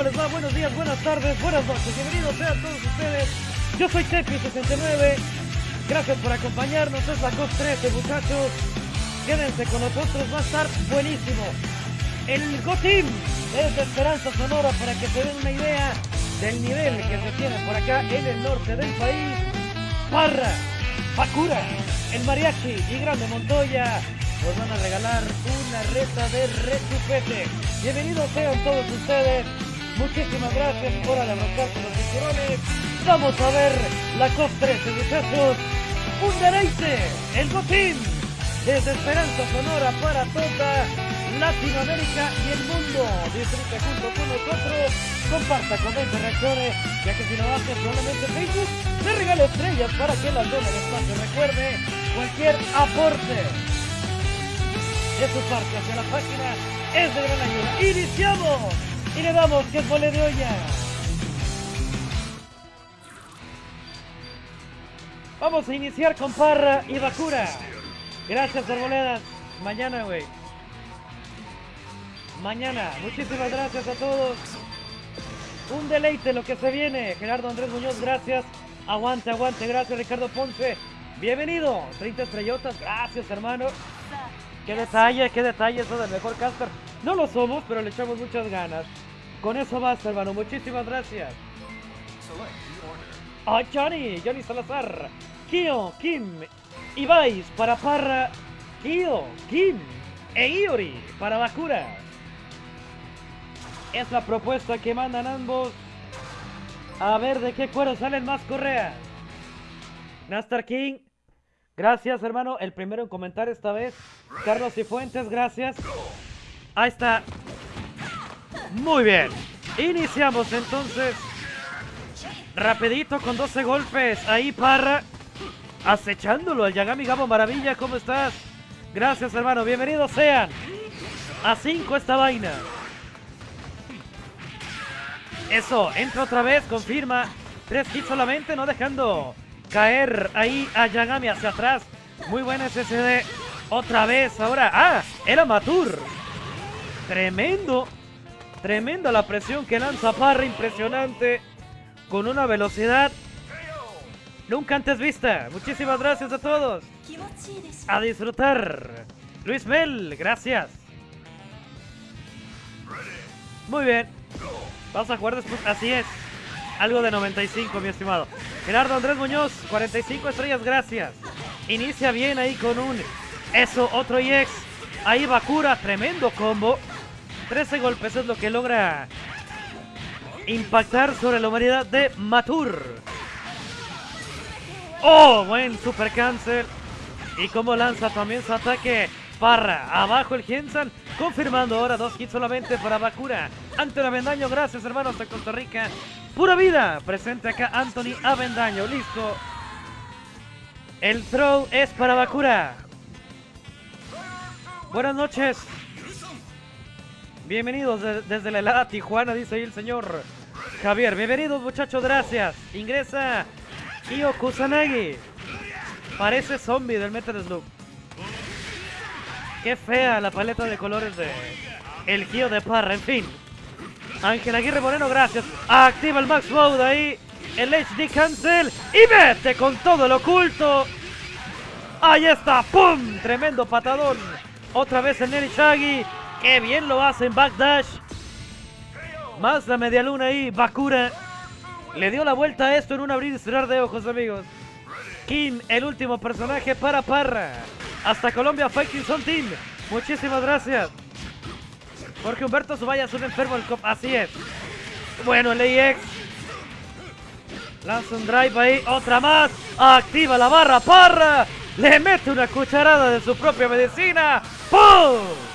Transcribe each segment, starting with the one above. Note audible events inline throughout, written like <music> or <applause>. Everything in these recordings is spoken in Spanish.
¿cómo les va? Buenos días, buenas tardes, buenas noches. Bienvenidos sean todos ustedes. Yo soy Tepi69. Gracias por acompañarnos. Es la COS 13, muchachos. Quédense con nosotros, va a estar buenísimo. El GOTIM es de Esperanza Sonora para que se den una idea del nivel que se tiene por acá en el norte del país. Parra, Pacura, el Mariachi y Grande Montoya nos van a regalar una reta de rechupete. Bienvenidos sean todos ustedes. Muchísimas gracias por abrocarse los cinturones. Vamos a ver la COP 13, muchachos. Un deleite, el botín desde Esperanza Sonora para toda Latinoamérica y el mundo. Disfrute junto con nosotros. Comparta, comente, reaccione, ya que si no hace solamente Facebook, le regalo estrellas para que las el espacio. Recuerde, cualquier aporte de su parte hacia la página es de gran ayuda. ¡Iniciamos! Y le damos que mole de olla. Vamos a iniciar con Parra y Bakura. Gracias, Arboledas. Mañana, güey. Mañana. Muchísimas gracias a todos. Un deleite lo que se viene. Gerardo Andrés Muñoz, gracias. Aguante, aguante. Gracias, Ricardo Ponce. Bienvenido. 30 estrellotas. Gracias, hermano. Qué detalle, qué detalle eso del mejor Casper. No lo somos, pero le echamos muchas ganas. Con eso basta, hermano. Muchísimas gracias. Ah, Johnny, Johnny Salazar. Kio, Kim, Ibais para Parra. Kio, Kim e Iori para Bakura. Es la propuesta que mandan ambos. A ver de qué cuero salen más correas. Nastar King. Gracias, hermano. El primero en comentar esta vez. Carlos Cifuentes, gracias. Ahí está. Muy bien. Iniciamos entonces. Rapidito con 12 golpes. Ahí Parra. Acechándolo al Yagami Gabo Maravilla. ¿Cómo estás? Gracias, hermano. Bienvenidos sean. A 5 esta vaina. Eso, entra otra vez, confirma. Tres hits solamente, no dejando caer ahí a Yagami hacia atrás. Muy buena SSD. Otra vez, ahora. ¡Ah! Era Matur. Tremendo. Tremenda la presión que lanza Parra, impresionante. Con una velocidad nunca antes vista. Muchísimas gracias a todos. A disfrutar. Luis Mel, gracias. Muy bien. Vas a jugar después. Así es. Algo de 95, mi estimado. Gerardo Andrés Muñoz, 45 estrellas, gracias. Inicia bien ahí con un... Eso, otro EX. Ahí Bakura, tremendo combo. 13 golpes es lo que logra impactar sobre la humanidad de Matur. Oh, buen super cancel. Y como lanza también su ataque. Parra, abajo el Gensan, confirmando ahora dos hits solamente para Bakura. Ante Avendaño, gracias hermanos de Costa Rica. Pura vida, presente acá Anthony Avendaño, listo. El throw es para Bakura. Buenas noches. Bienvenidos de- desde la helada Tijuana, dice ahí el señor Javier. Bienvenidos muchachos, gracias. Ingresa Io Kusanagi. Parece zombie del Metal Slug. Qué fea la paleta de colores de el Gio de Parra, en fin. Ángel Aguirre Moreno, gracias. Activa el Max Mode ahí. El HD Cancel. Y vete con todo el oculto. Ahí está. ¡Pum! Tremendo patadón. Otra vez el Nelly Shaggy. Qué bien lo hace en Backdash. Más la media luna ahí. Bakura. Le dio la vuelta a esto en un abrir y cerrar de ojos, amigos. Kim, el último personaje para Parra. Hasta Colombia Fighting Soul Team. Muchísimas gracias. Porque Humberto Zubaya es un enfermo del cop. Así es. Bueno, el AX. Lanza un drive ahí. Otra más. Activa la barra. Parra. Le mete una cucharada de su propia medicina. ¡Pum!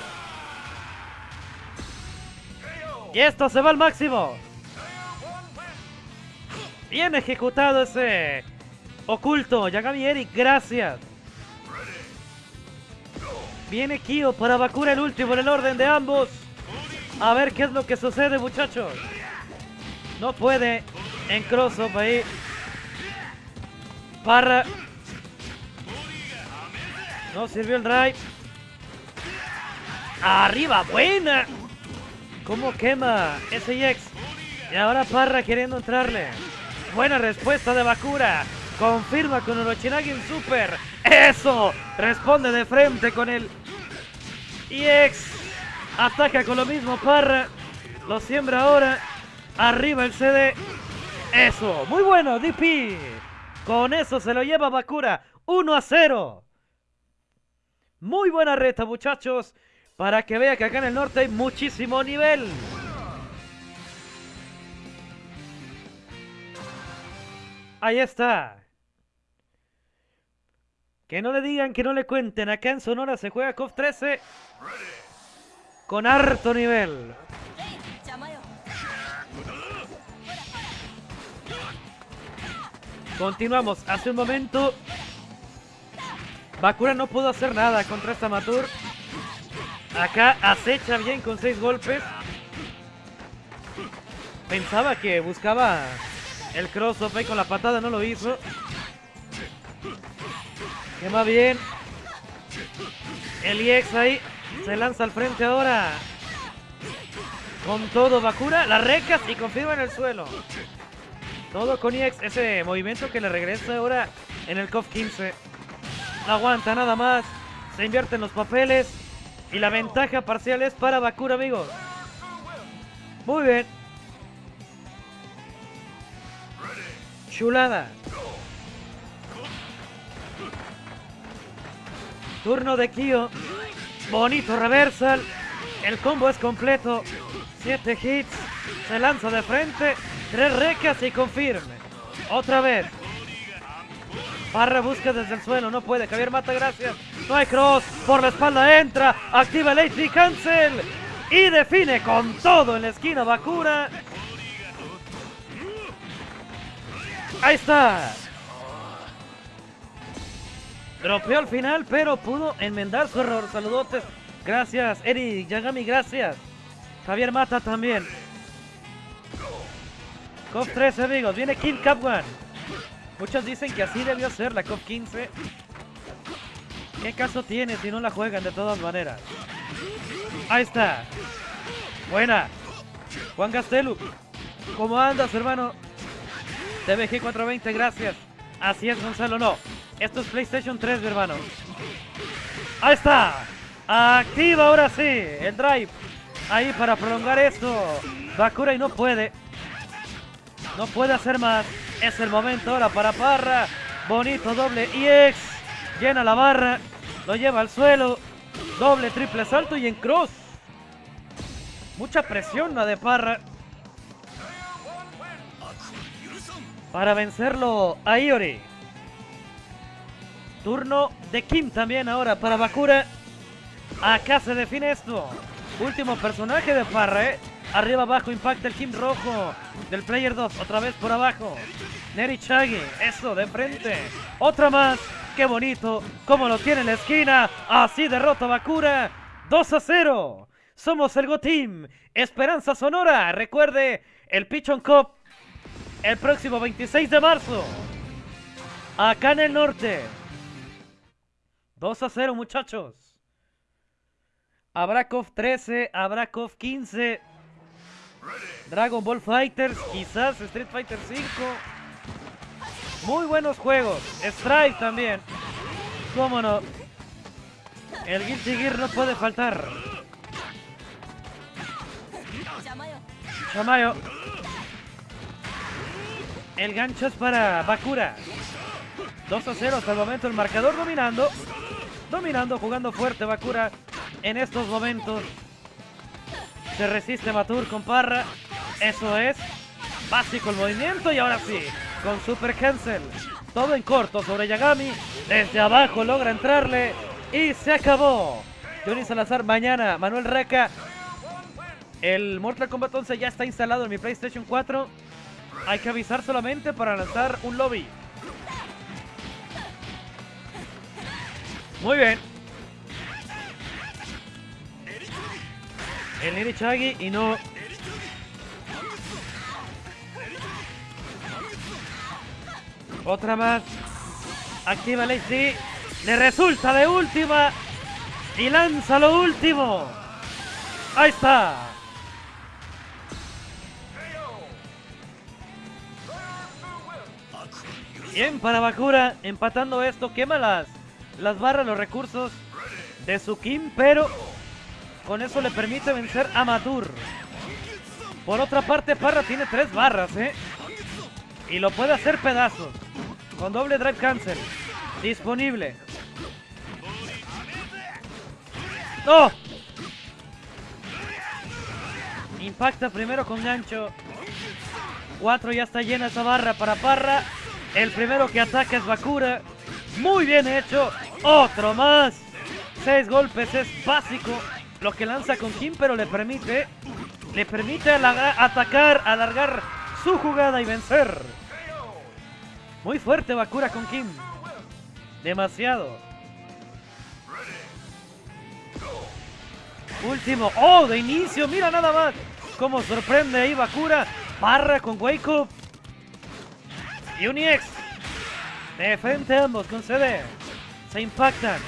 Y esto se va al máximo. Bien ejecutado ese oculto. Yagami Eric, gracias. Viene Kyo para Bakura el último en el orden de ambos. A ver qué es lo que sucede, muchachos. No puede en cross-up ahí. Parra. No sirvió el drive. Arriba, buena. ¿Cómo quema ese X? Y ahora Parra queriendo entrarle. Buena respuesta de Bakura. Confirma con Orochinagi Super. ¡Eso! Responde de frente con el EX. Ataca con lo mismo Parra. Lo siembra ahora. Arriba el CD. Eso. Muy bueno, DP. Con eso se lo lleva Bakura. 1 a 0. Muy buena reta, muchachos. Para que vea que acá en el norte hay muchísimo nivel. Ahí está. Que no le digan, que no le cuenten. Acá en Sonora se juega KOF 13 con harto nivel. Continuamos. Hace un momento Bakura no pudo hacer nada contra esta Matur. Acá acecha bien con seis golpes. Pensaba que buscaba el cross-up ahí con la patada, no lo hizo. Quema bien. El EX ahí se lanza al frente ahora. Con todo Bakura, la recas y confirma en el suelo. Todo con EX, ese movimiento que le regresa ahora en el KOF 15. No aguanta nada más. Se invierten los papeles. Y la ventaja parcial es para Bakura, amigos. Muy bien. Chulada. Turno de Kyo. Bonito reversal. El combo es completo. Siete hits. Se lanza de frente. Tres recas y confirme. Otra vez. Parra busca desde el suelo. No puede. Javier mata, gracias. No hay cross. Por la espalda entra. Activa el cancel. Y define con todo en la esquina Bakura. Ahí está. Dropeó al final, pero pudo enmendar su error. Saludotes. Gracias, Eric Yagami, gracias. Javier Mata también. COP 13, amigos. Viene King One. Muchos dicen que así debió ser la COP 15. ¿Qué caso tiene si no la juegan de todas maneras? Ahí está. Buena. Juan Gastelu. ¿Cómo andas, hermano? TVG 420, gracias. Así es, Gonzalo, no. Esto es PlayStation 3, mi hermano. Ahí está. Activa ahora sí el drive. Ahí para prolongar esto. Bakura y no puede. No puede hacer más. Es el momento ahora para Parra. Bonito doble EX. Llena la barra. Lo lleva al suelo. Doble, triple salto y en cross. Mucha presión la de Parra. Para vencerlo a Iori. Turno de Kim también ahora para Bakura. Acá se define esto. Último personaje de Parra, ¿eh? Arriba abajo impacta el Kim rojo del Player 2. Otra vez por abajo. Neri Chagi. Eso, de frente. Otra más. Qué bonito. Como lo tiene en la esquina. Así derrota Bakura. 2 a 0. Somos el Go Team. Esperanza Sonora. Recuerde el Pichon Cup. El próximo 26 de marzo. Acá en el norte. 2 a 0, muchachos. Abrakov 13, Abrakov 15. Dragon Ball Fighters, quizás Street Fighter 5. Muy buenos juegos. Strike también. Cómo no. El Guilty Gear no puede faltar. Chamayo. El gancho es para Bakura. 2 a 0 hasta el momento el marcador dominando. Dominando, jugando fuerte Bakura en estos momentos. Se resiste Matur con Parra. Eso es. Básico el movimiento y ahora sí. Con Super Cancel. Todo en corto sobre Yagami. Desde abajo logra entrarle. Y se acabó. Johnny Salazar mañana. Manuel Reca. El Mortal Kombat 11 ya está instalado en mi PlayStation 4. Hay que avisar solamente para lanzar un lobby. Muy bien. el Nerichagi y no... Otra más. Activa el HD. Le resulta de última. Y lanza lo último. Ahí está. Bien para Bakura. Empatando esto. Quema las, las barras, los recursos de su Kim. Pero con eso le permite vencer a Matur. Por otra parte, Parra tiene tres barras, ¿eh? Y lo puede hacer pedazos. Con doble drive cancel. Disponible. ¡No! Impacta primero con gancho. Cuatro ya está llena esa barra para Parra. El primero que ataca es Bakura. Muy bien hecho. Otro más. Seis golpes es básico. Lo que lanza con Kim, pero le permite. Le permite atacar, alargar su jugada y vencer. Muy fuerte Bakura con Kim. Demasiado. Último. ¡Oh! De inicio. Mira nada más. Cómo sorprende ahí Bakura. Barra con Wake. Y Uniex. De frente ambos con CD. Se impactan.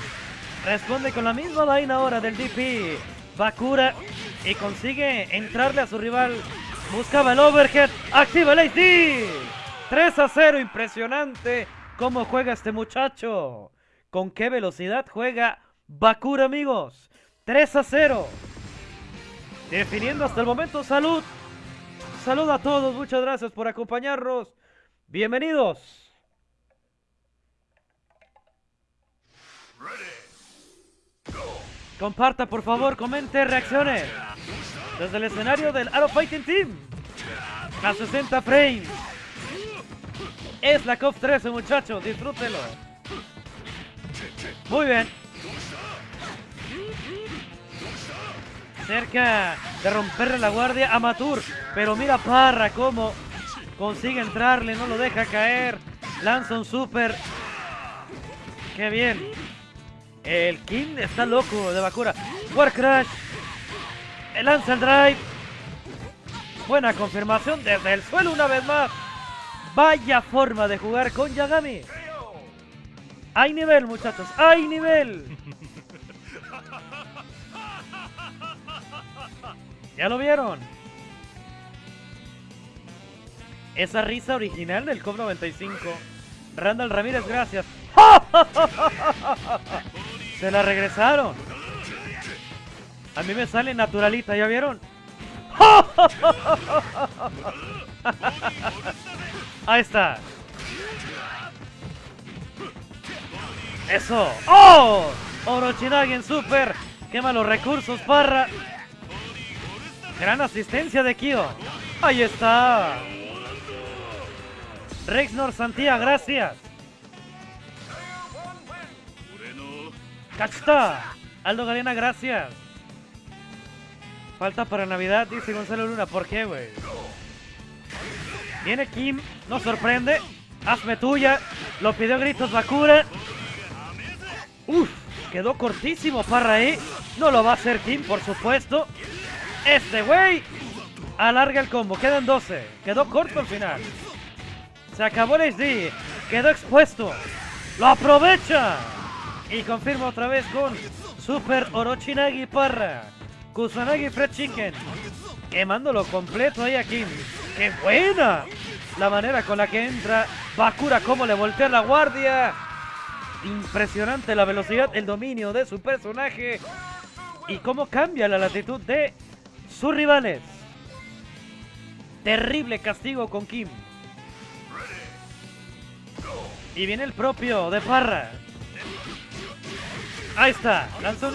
Responde con la misma vaina ahora del DP. Bakura. Y consigue entrarle a su rival. Buscaba el overhead. Activa el HD. 3 a 0. Impresionante. Cómo juega este muchacho. Con qué velocidad juega Bakura, amigos. 3 a 0. Definiendo hasta el momento salud. Salud a todos. Muchas gracias por acompañarnos. Bienvenidos. Comparta, por favor, comente, reaccione. Desde el escenario del Arrow Fighting Team. A 60 frames. Es la COP 13, muchachos. Disfrútelo. Muy bien. Cerca de romperle la guardia a Matur. Pero mira Parra cómo consigue entrarle. No lo deja caer. Lanza un super. Qué bien. El King está loco de Bakura. War Crash. Lanza el drive. Buena confirmación desde el suelo una vez más. Vaya forma de jugar con Yagami. Hay nivel, muchachos. Hay nivel. ¿Ya lo vieron? Esa risa original del COP 95. Randall Ramírez, gracias. <laughs> Se la regresaron. A mí me sale naturalita, ¿ya vieron? <laughs> Ahí está. Eso. ¡Oh! Orochinagi en super. Quema los recursos, Parra. Gran asistencia de Kyo. Ahí está. Rexnor Santía, gracias. ¡Cachta! Aldo Galena, gracias. Falta para Navidad, dice Gonzalo Luna. ¿Por qué, güey? Viene Kim, nos sorprende. Hazme tuya. Lo pidió gritos Bakura. Uf, quedó cortísimo Parra ahí. No lo va a hacer Kim, por supuesto. Este güey alarga el combo. Quedan 12. Quedó corto al final. Se acabó el SD. Quedó expuesto. Lo aprovecha. Y confirma otra vez con Super Orochinagi Parra. Kusanagi Fred Chicken. Quemándolo completo ahí a Kim. ¡Qué buena! La manera con la que entra Bakura, cómo le voltea la guardia. Impresionante la velocidad, el dominio de su personaje. Y cómo cambia la latitud de sus rivales. Terrible castigo con Kim. Y viene el propio de Parra. Ahí está, lanza un.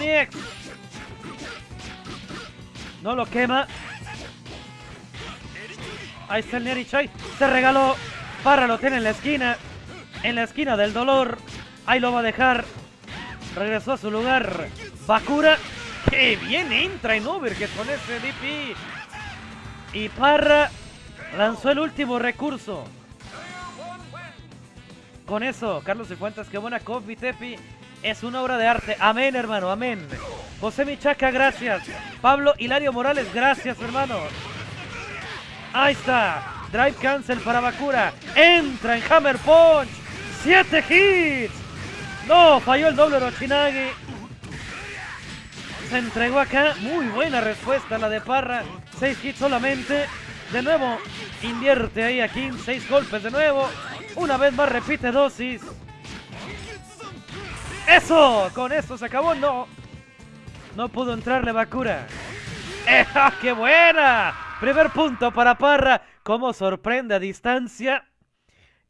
No lo quema. Ahí está el Nerichai. Se regaló. Parra lo tiene en la esquina. En la esquina del dolor. Ahí lo va a dejar. Regresó a su lugar. Bakura. ¡Qué bien entra en Overhead con ese DP! Y Parra lanzó el último recurso. Con eso, Carlos Cifuentes, qué buena coffee, Tepi. Es una obra de arte. Amén, hermano, amén. José Michaca, gracias. Pablo Hilario Morales, gracias, hermano. Ahí está. Drive cancel para Bakura. Entra en Hammer Punch. Siete hits. No, falló el doble Rochinagi. Se entregó acá. Muy buena respuesta la de Parra. Seis hits solamente. De nuevo, invierte ahí aquí. Seis golpes de nuevo. Una vez más repite dosis. ¡Eso! Con esto se acabó. No. No pudo entrarle Bakura. ¡Eh, ¡Qué buena! Primer punto para Parra. Cómo sorprende a distancia.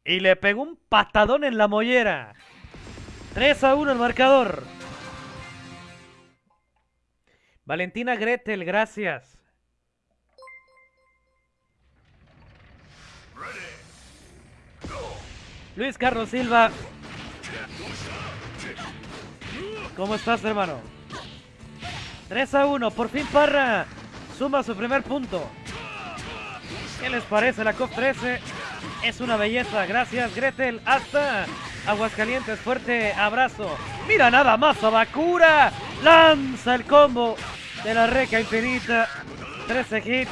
Y le pegó un patadón en la mollera. 3 a 1 el marcador. Valentina Gretel, gracias. Luis Carlos Silva. ¿Cómo estás, hermano? 3 a 1, por fin Parra suma su primer punto. ¿Qué les parece la COP 13? Es una belleza, gracias Gretel, hasta Aguascalientes, fuerte abrazo. Mira nada más a Bakura, lanza el combo de la reca infinita, 13 hits.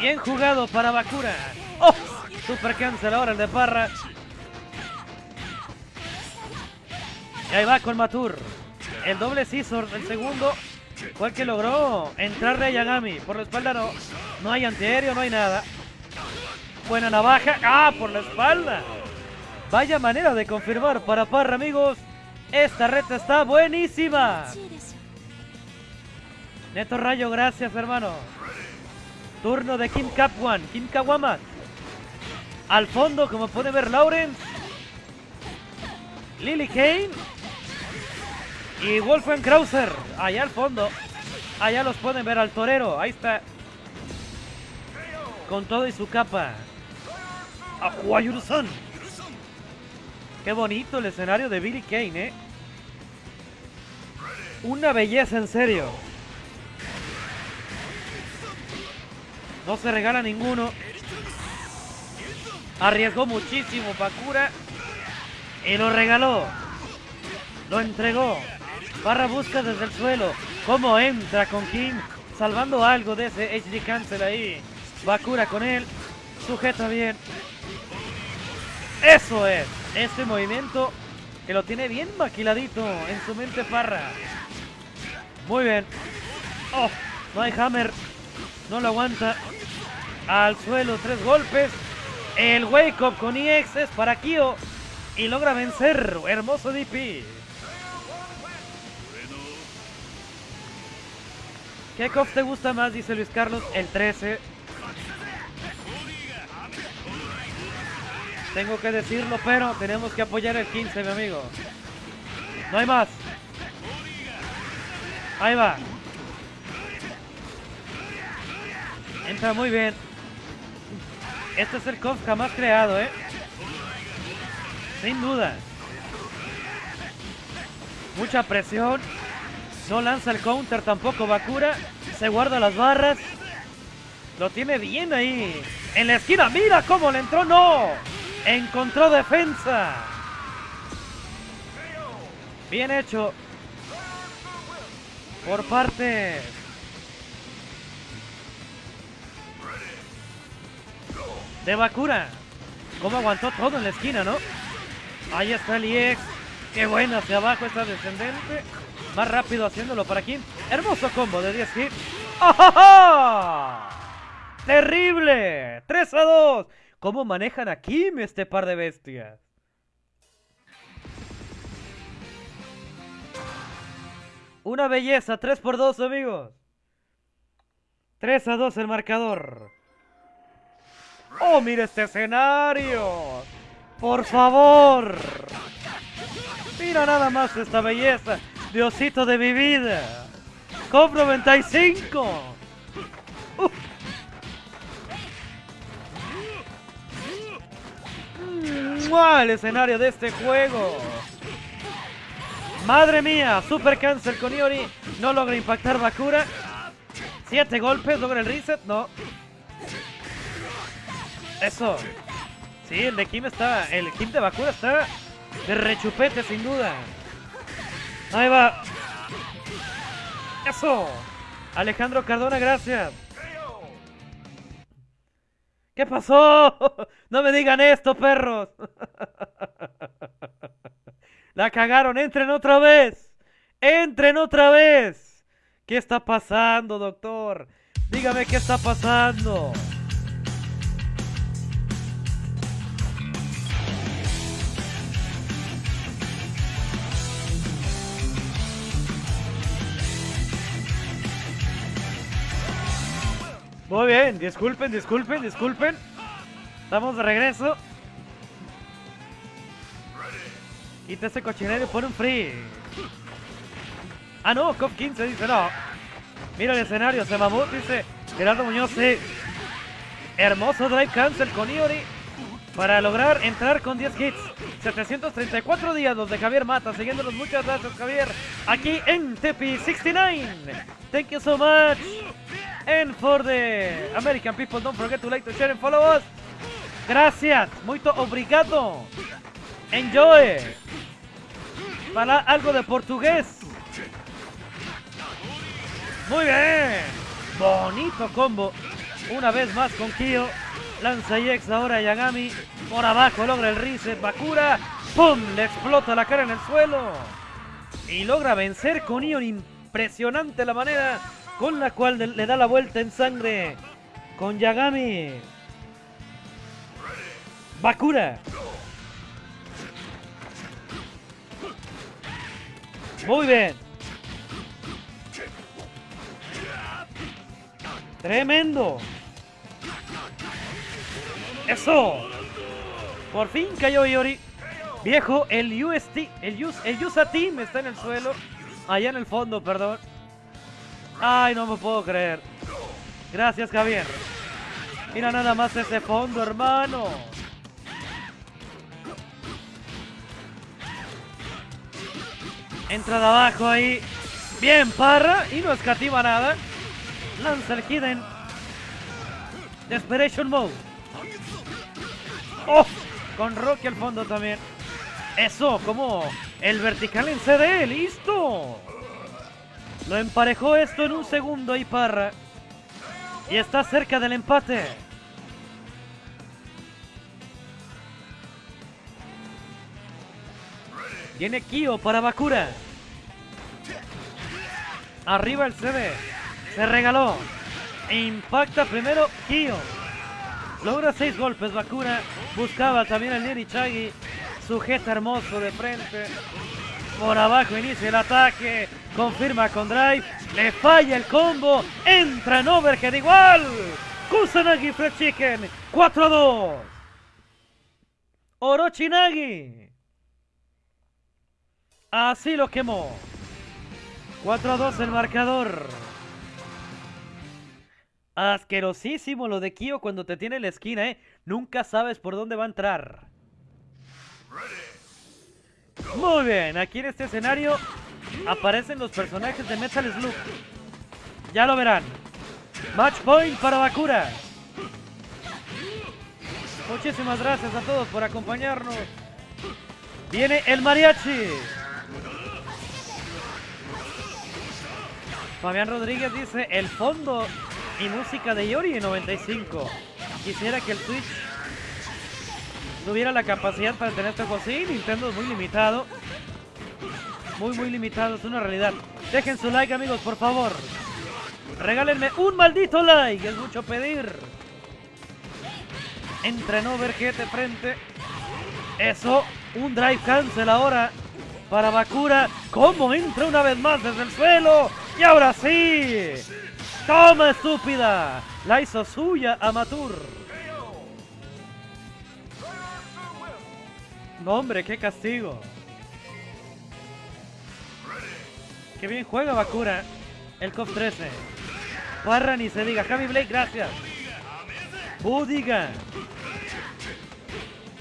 Bien jugado para Bakura. ¡Oh! Super cancel ahora el de Parra. Y ahí va con Matur. El doble scissor, el segundo, fue el que logró entrarle a Yagami. Por la espalda no, no hay antiaéreo, no hay nada. Buena navaja. ¡Ah! Por la espalda. Vaya manera de confirmar para Parra, amigos. Esta reta está buenísima. Neto Rayo, gracias, hermano. Turno de Kim Capwan, Kim Kawama. Al fondo, como puede ver Lawrence. Lily Kane. Y Wolfgang Krauser, allá al fondo. Allá los pueden ver al torero. Ahí está. Con todo y su capa. Ahuayurusan. Qué bonito el escenario de Billy Kane, ¿eh? Una belleza en serio. No se regala ninguno. Arriesgó muchísimo Bakura. Y lo regaló. Lo entregó. Barra busca desde el suelo. Cómo entra con Kim. Salvando algo de ese HD cancel ahí. Bakura con él. Sujeta bien. Eso es. Este movimiento que lo tiene bien maquiladito en su mente Parra. Muy bien. Oh, no hay hammer. No lo aguanta. Al suelo, tres golpes. El wake up con EX es para Kyo. Y logra vencer. Hermoso DP. ¿Qué cop te gusta más? Dice Luis Carlos. El 13. Tengo que decirlo, pero tenemos que apoyar el 15, mi amigo. No hay más. Ahí va. Entra muy bien. Este es el KOF jamás creado, ¿eh? Sin duda. Mucha presión. No lanza el counter tampoco Bakura. Se guarda las barras. Lo tiene bien ahí. En la esquina. Mira cómo le entró. No. Encontró defensa. Bien hecho. Por parte de Bakura. Cómo aguantó todo en la esquina, ¿no? Ahí está el EX. Qué buena hacia abajo esta descendente. Más rápido haciéndolo para aquí. Hermoso combo de 10 hits. ¡Oh! ¡Terrible! 3 a 2. ¿Cómo manejan a Kim este par de bestias? Una belleza, 3 por 2 amigos. 3 a 2 el marcador. ¡Oh, mira este escenario! ¡Por favor! Mira nada más esta belleza. Diosito de mi vida. COP 95. Uh. El escenario de este juego. Madre mía, Super Cancel con Iori. No logra impactar Bakura. Siete golpes, logra el reset. No. Eso. Sí, el de Kim está. El Kim de Bakura está de rechupete, sin duda. Ahí va. Eso. Alejandro Cardona, gracias. ¿Qué pasó? <laughs> No me digan esto, perros. <laughs> La cagaron. Entren otra vez. Entren otra vez. ¿Qué está pasando, doctor? Dígame qué está pasando. Muy bien, disculpen, disculpen, disculpen. Estamos de regreso. Quita ese cochinero y pone un free. Ah, no, COP 15 dice no. Mira el escenario, se mamó, dice Gerardo Muñoz. Hermoso drive cancel con Iori para lograr entrar con 10 hits. 734 días los de Javier Mata, siguiéndonos. Muchas gracias, Javier. Aquí en Tepi 69. Thank you so much. And for the American people, don't forget to like, to share, and follow us. Gracias, muito obrigado. Enjoy. Para algo de portugués. Muy bien. Bonito combo. Una vez más con Kyo. Lanza EX ahora Yagami. Por abajo logra el reset. Bakura. ¡Pum! Le explota la cara en el suelo. Y logra vencer con Ion. Impresionante la manera con la cual le da la vuelta en sangre. Con Yagami. Bakura. Muy bien. Tremendo. Eso. Por fin cayó Iori. Viejo, el UST, el, US, el está en el suelo. Allá en el fondo, perdón. Ay, no me puedo creer. Gracias, Javier. Mira nada más ese fondo, hermano. Entra de abajo ahí. Bien, Parra. Y no escatima nada. Lanza el Hidden. Desperation Mode. ¡Oh! Con Rocky al fondo también. Eso, como el vertical en CD. ¡Listo! Lo emparejó esto en un segundo ahí Parra. Y está cerca del empate. Viene Kyo para Bakura. Arriba el CD. Se regaló. Impacta primero Kyo. Logra seis golpes Bakura. Buscaba también el Nirichagi. Sujeta hermoso de frente. Por abajo inicia el ataque. Confirma con drive. Le falla el combo. Entra en overhead igual. Kusanagi Fred Chicken. 4-2. Orochinagi. Así lo quemó. 4 a 2 el marcador. Asquerosísimo lo de Kyo cuando te tiene en la esquina, ¿eh? Nunca sabes por dónde va a entrar. Muy bien, aquí en este escenario aparecen los personajes de Metal Slug. Ya lo verán. Match point para Bakura. Muchísimas gracias a todos por acompañarnos. Viene el mariachi. Fabián Rodríguez dice, el fondo y música de Yori en 95. Quisiera que el Switch tuviera la capacidad para tener esto así. Nintendo es muy limitado. Muy, muy limitado, es una realidad. Dejen su like, amigos, por favor. Regálenme un maldito like, es mucho pedir. Entrenó Vergete de frente. Eso, un drive cancel ahora para Bakura. ¿Cómo entra una vez más desde el suelo? Y ahora sí. ¡Toma, estúpida! La hizo suya a Matur. No, hombre, qué castigo. Qué bien juega Bakura. El COP 13. Parra ni se diga. Javi Blake, gracias. Budiga.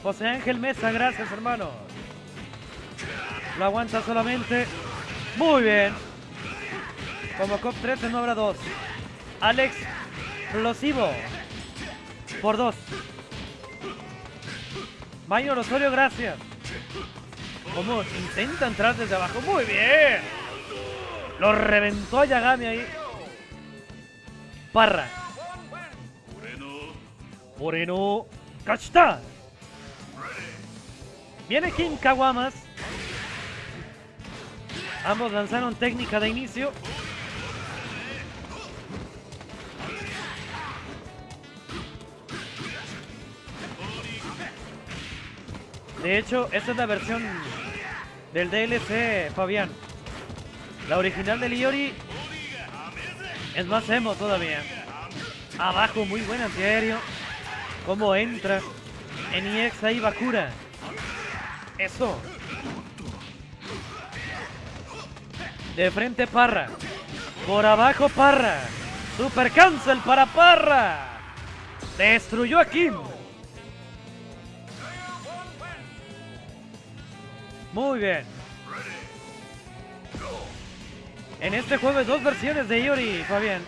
José Ángel Mesa, gracias, hermano. Lo aguanta solamente. Muy bien. Como COP 13 no habrá dos. Alex Explosivo. Por dos. Mayor Osorio, gracias. Como intenta entrar desde abajo. Muy bien. Lo reventó a Yagami ahí. Parra. Moreno. ¡Cachita! Viene King Kawamas. Ambos lanzaron técnica de inicio. De hecho, esta es la versión del DLC, Fabián. La original de Liori es más emo todavía. Abajo, muy buen antiaéreo. Cómo entra. En IX ahí Bakura. Eso. De frente Parra. Por abajo Parra. Super cancel para Parra. Destruyó a Kim. Muy bien. En este juego hay dos versiones de Yuri, Fabián.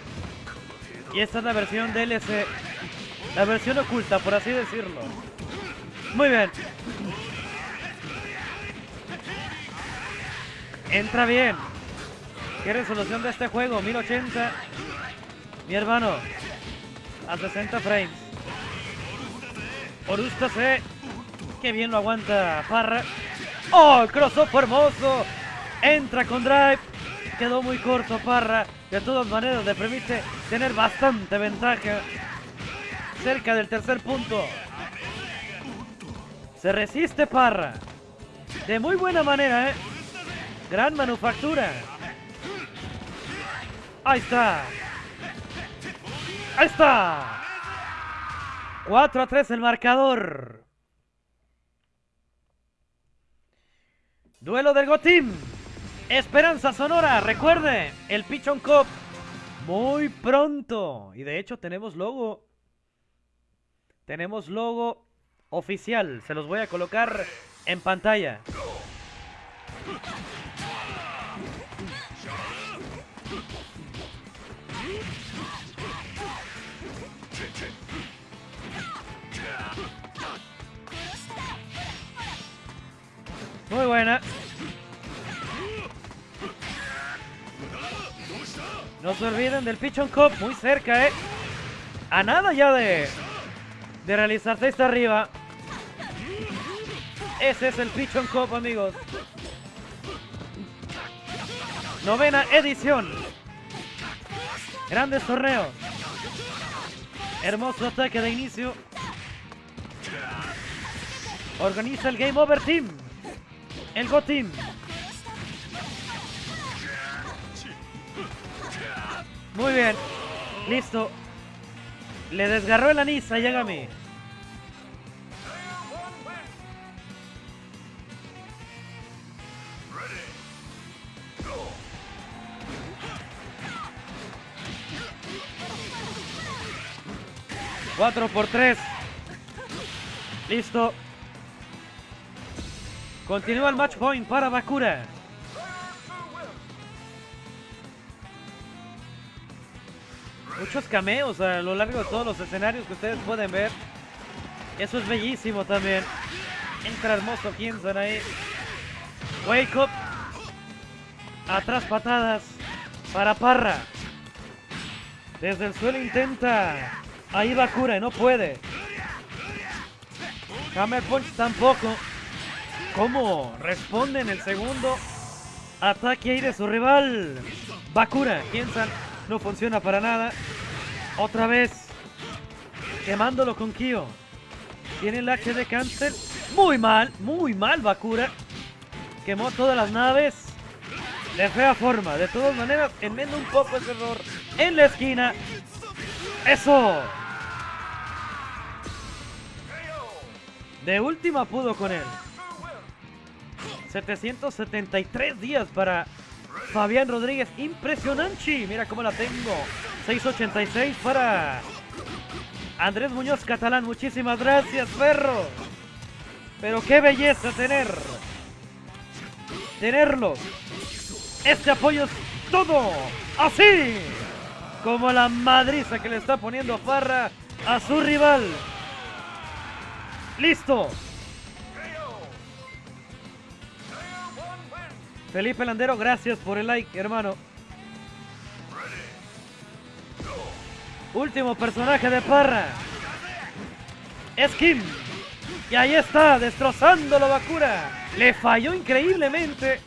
Y esta es la versión DLC. La versión oculta, por así decirlo. Muy bien. Entra bien. ¿Qué resolución de este juego? 1080. Mi hermano. A 60 frames. Orusta C. Qué bien lo aguanta Parra. ¡Oh! Crossover hermoso. Entra con drive. Quedó muy corto Parra. De todas maneras le permite tener bastante ventaja. Cerca del tercer punto. Se resiste Parra. De muy buena manera, ¿eh? Gran manufactura. Ahí está. Ahí está. 4 a 3 el marcador. Duelo del Gotim. Esperanza Sonora. Recuerde, el Pichon Cup. Muy pronto. Y de hecho tenemos logo. Tenemos logo oficial. Se los voy a colocar en pantalla. Muy buena. No se olviden del Pichon Cup, muy cerca, ¿eh? A nada ya de, de realizarse esta arriba. Ese es el Pichon Cup, amigos. Novena edición. Grandes torneos. Hermoso ataque de inicio. Organiza el Game Over Team. El Go Team. Muy bien. Listo. Le desgarró el anís a Yagami. Cuatro por tres. Listo. Continúa el match point para Bakura. Muchos cameos a lo largo de todos los escenarios que ustedes pueden ver. Eso es bellísimo también. Entra hermoso Kienson ahí. Wake up. Atrás patadas para Parra. Desde el suelo intenta. Ahí Bakura y no puede. Hammer Punch tampoco. ¿Cómo responde en el segundo ataque ahí de su rival? Bakura, piensan, no funciona para nada. Otra vez, quemándolo con Kyo. Tiene el de cáncer. Muy mal, muy mal Bakura. Quemó todas las naves. De fea forma. De todas maneras, enmenda un poco ese error. En la esquina. ¡Eso! De última pudo con él. 773 días para Fabián Rodríguez. Impresionante. Mira cómo la tengo. 686 para Andrés Muñoz Catalán. Muchísimas gracias, perro. Pero qué belleza tener. Tenerlo. Este apoyo es todo. Así. Como la madriza que le está poniendo Farra a su rival. Listo. Felipe Landero, gracias por el like, hermano. Último personaje de Parra. Es Kim. Y ahí está, destrozando la Bakura. Le falló increíblemente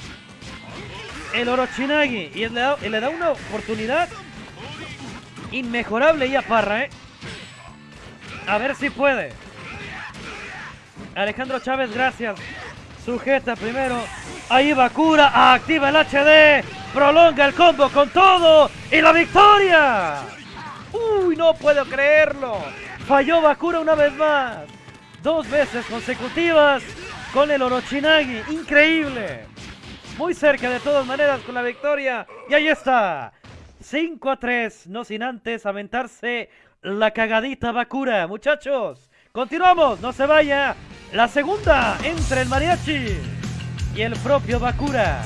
el Orochinagi. Y le da, le da una oportunidad inmejorable y a Parra, ¿eh? A ver si puede. Alejandro Chávez, gracias. Sujeta primero. Ahí Bakura activa el HD. Prolonga el combo con todo. Y la victoria. ¡Uy, no puedo creerlo! Falló Bakura una vez más. Dos veces consecutivas con el Orochinagi. ¡Increíble! Muy cerca de todas maneras con la victoria. Y ahí está. 5 a 3. No sin antes aventarse la cagadita Bakura. Muchachos, continuamos. No se vaya. La segunda entre el mariachi y el propio Bakura.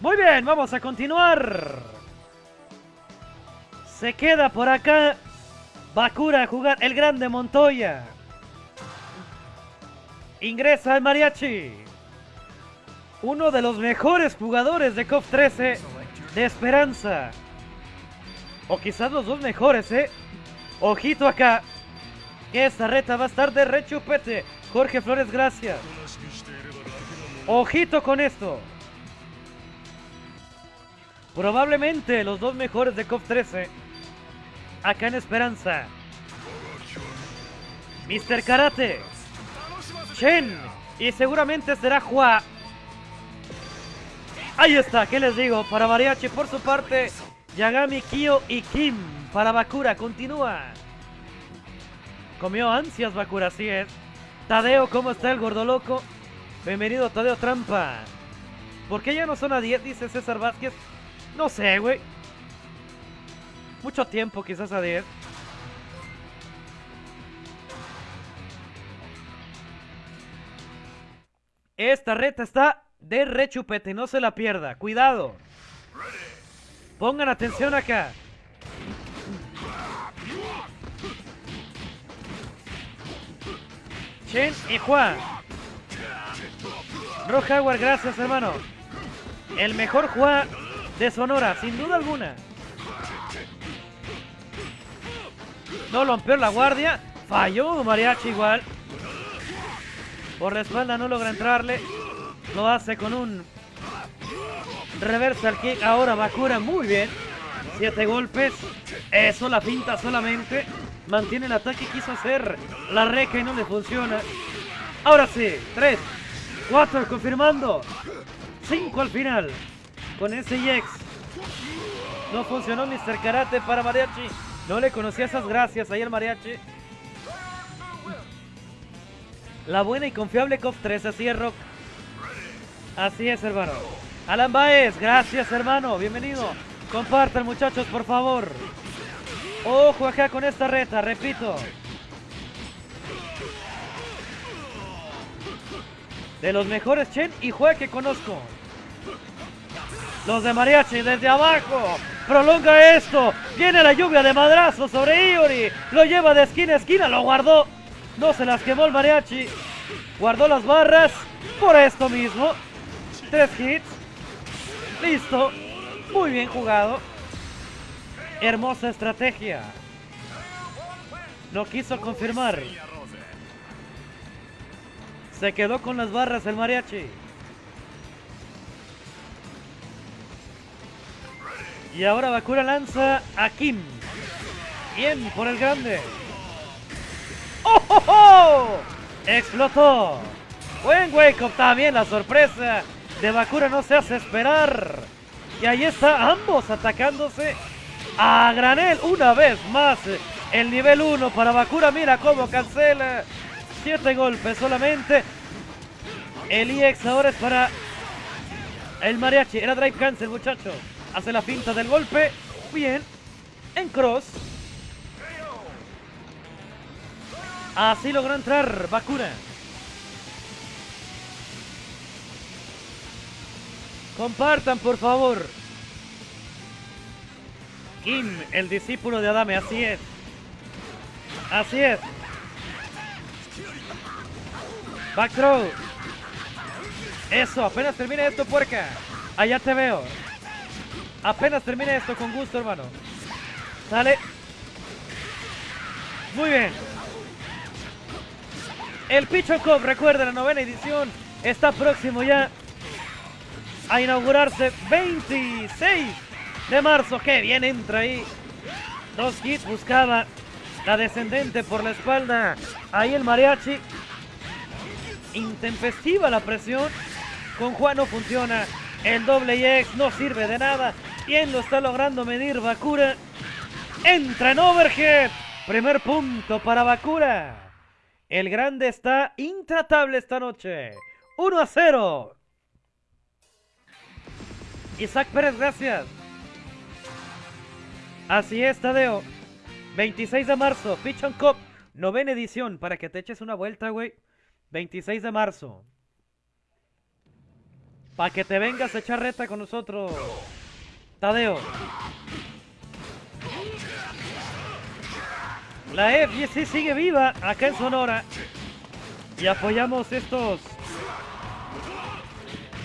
Muy bien, vamos a continuar. Se queda por acá Bakura a jugar el grande Montoya. Ingresa el mariachi. Uno de los mejores jugadores de COF 13 de Esperanza. O quizás los dos mejores, ¿eh? Ojito acá. Que esta reta va a estar de rechupete. Jorge Flores, gracias. Ojito con esto. Probablemente los dos mejores de COF 13. Acá en Esperanza. Mr. Karate. Y seguramente será Hua. Ahí está, ¿qué les digo? Para Mariachi por su parte. Yagami, Kyo y Kim. Para Bakura, continúa. Comió ansias Bakura, así es. Tadeo, ¿cómo está el gordo loco? Bienvenido Tadeo Trampa. ¿Por qué ya no son a 10? Dice César Vázquez. No sé, güey. Mucho tiempo, quizás a 10. Esta reta está de rechupete, no se la pierda. Cuidado. Pongan atención acá. Chen y Juan. Rock gracias hermano. El mejor Juan de Sonora, sin duda alguna. No rompió la guardia. Falló Mariachi igual. Por la espalda no logra entrarle. Lo hace con un reversal kick. Ahora Bakura muy bien. Siete golpes. Eso la pinta solamente. Mantiene el ataque. Quiso hacer la reca y no le funciona. Ahora sí. Tres. Cuatro confirmando. Cinco al final. Con ese EX. No funcionó Mr. Karate para Mariachi. No le conocía esas gracias ahí al Mariachi. La buena y confiable COF 3, así es Rock. Así es, hermano. Alan Baez, gracias, hermano. Bienvenido. Compartan, muchachos, por favor. Ojo acá con esta reta, repito. De los mejores Chen y Jue que conozco. Los de Mariachi desde abajo. Prolonga esto. Viene la lluvia de madrazos sobre Iori. Lo lleva de esquina a esquina. Lo guardó. No se las quemó el Mariachi. Guardó las barras. Por esto mismo. Tres hits. Listo. Muy bien jugado. Hermosa estrategia. No quiso confirmar. Se quedó con las barras el mariachi. Y ahora Bakura lanza a Kim. Bien por el grande. ¡Oh, oh, oh! Explotó. Buen wake up también. La sorpresa de Bakura no se hace esperar. Y ahí está ambos atacándose a granel una vez más. El nivel 1 para Bakura. Mira cómo cancela. Siete golpes solamente. El EX ahora es para el mariachi. Era drive cancel, muchachos. Hace la finta del golpe. Bien. En cross. Así logró entrar Bakura. Compartan, por favor. Kim, el discípulo de Adame, así es. Así es. Back throw. Eso, apenas termine esto, puerca. Allá te veo. Apenas termine esto con gusto, hermano. Sale. Muy bien. El Picho Cup, recuerden, la novena edición está próximo ya a inaugurarse 26 de marzo. Que bien entra ahí. Dos hits buscaba La descendente por la espalda. Ahí el mariachi. Intempestiva la presión. Con Juan no funciona. El doble X no sirve de nada. ¿Quién lo está logrando medir? Bakura. Entra en overhead. Primer punto para Bakura. El grande está intratable esta noche. 1 a 0. Isaac Pérez, gracias. Así es, Tadeo. 26 de marzo, Pichon Cup, novena edición, para que te eches una vuelta, güey. 26 de marzo. Para que te vengas a echar reta con nosotros. Tadeo. La FGC sigue viva acá en Sonora. Y apoyamos estos...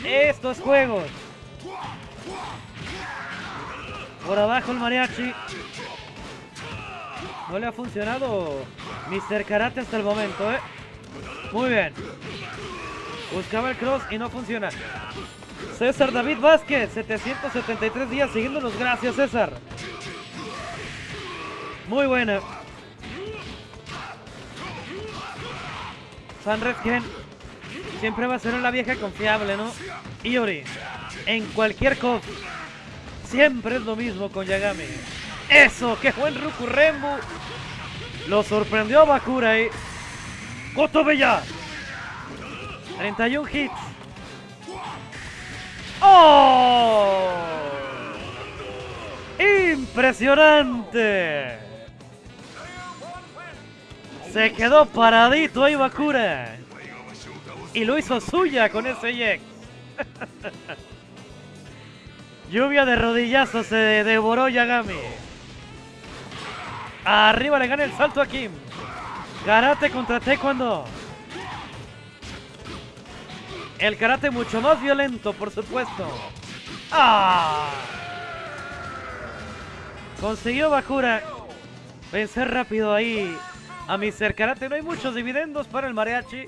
Estos juegos. Por abajo el mariachi. No le ha funcionado Mr. Karate hasta el momento, ¿eh? Muy bien. Buscaba el cross y no funciona. César David Vázquez, 773 días siguiéndonos. Gracias, César. Muy buena. San Redken siempre va a ser una vieja confiable, ¿no? Iori, en cualquier cosa, siempre es lo mismo con Yagami. ¡Eso! ¡Qué buen Ruku Rembu! Lo sorprendió Bakura ahí. ¡Goto Bella! 31 hits. ¡Oh! ¡Impresionante! Se quedó paradito ahí Bakura. Y lo hizo suya con ese Yex. <laughs> Lluvia de rodillazos se devoró Yagami. Arriba le gana el salto a Kim. Karate contra Taekwondo. El karate mucho más violento, por supuesto. ¡Ah! Consiguió Bakura vencer rápido ahí a Mr. Karate. No hay muchos dividendos para el mariachi.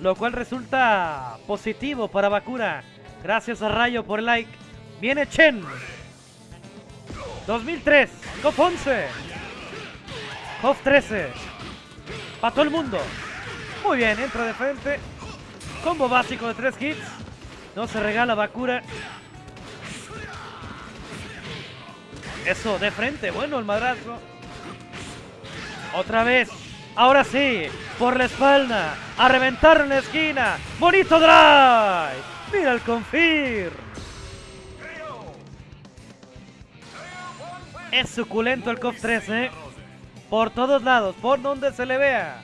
Lo cual resulta positivo para Bakura. Gracias a Rayo por el like. Viene Chen. 2003. KOF 11. KOF 13. Para todo el mundo. Muy bien, entra de frente. Combo básico de 3 hits. No se regala Bakura. Eso, de frente. Bueno, el madrazo. Otra vez. Ahora sí. Por la espalda. A reventar en la esquina. Bonito drive. Mira el confir. Es suculento el COF 13. Por todos lados. Por donde se le vea.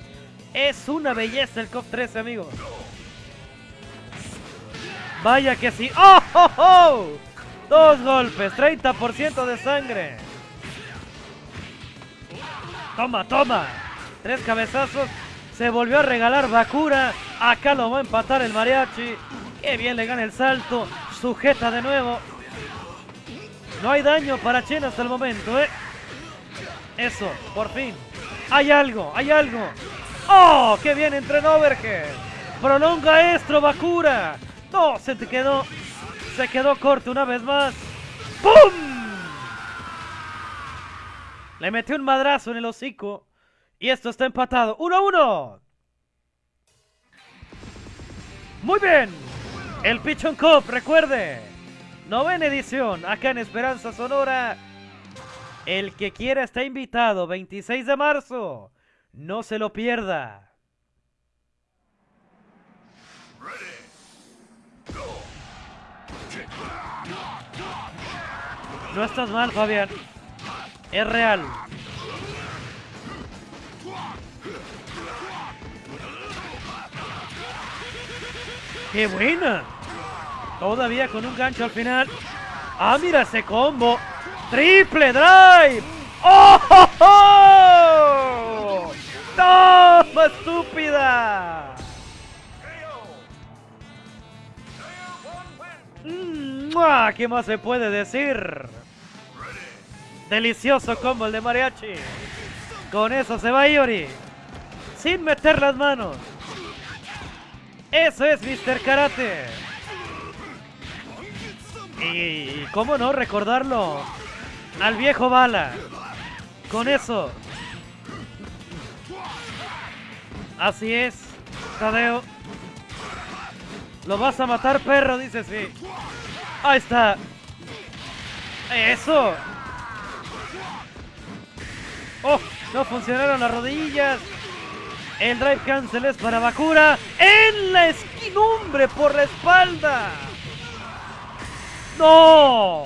Es una belleza el COF 13, amigos. Vaya que sí. ¡Oh, oh, oh! Dos golpes. 30% de sangre. Toma, toma. Tres cabezazos. Se volvió a regalar Bakura. Acá lo va a empatar el mariachi. Qué bien le gana el salto. Sujeta de nuevo. No hay daño para Chen hasta el momento, ¿eh? Eso, por fin. Hay algo, hay algo. ¡Oh! ¡Qué bien entrenó Overhead! Prolonga esto, Bakura. No, se te quedó. Se quedó corto una vez más. ¡Pum! Le metió un madrazo en el hocico. Y esto está empatado. ¡1 a 1! Muy bien. El Pichon Cup, recuerde. Novena edición, acá en Esperanza Sonora. El que quiera está invitado, 26 de marzo. No se lo pierda. No estás mal, Fabián. Es real. ¡Qué buena! Todavía con un gancho al final. ¡Ah, mira ese combo! ¡Triple drive! ¡Oh! ¡Toma, estúpida! ¿Qué más se puede decir? Delicioso combo el de Mariachi. Con eso se va Iori. Sin meter las manos. Eso es Mr. Karate. Y cómo no recordarlo al viejo Bala. con eso. Así es, Tadeo. Lo vas a matar, perro, dice sí. Ahí está. Eso. Oh, no funcionaron las rodillas. El drive cancel es para Bakura. En la esquinumbre por la espalda. ¡No!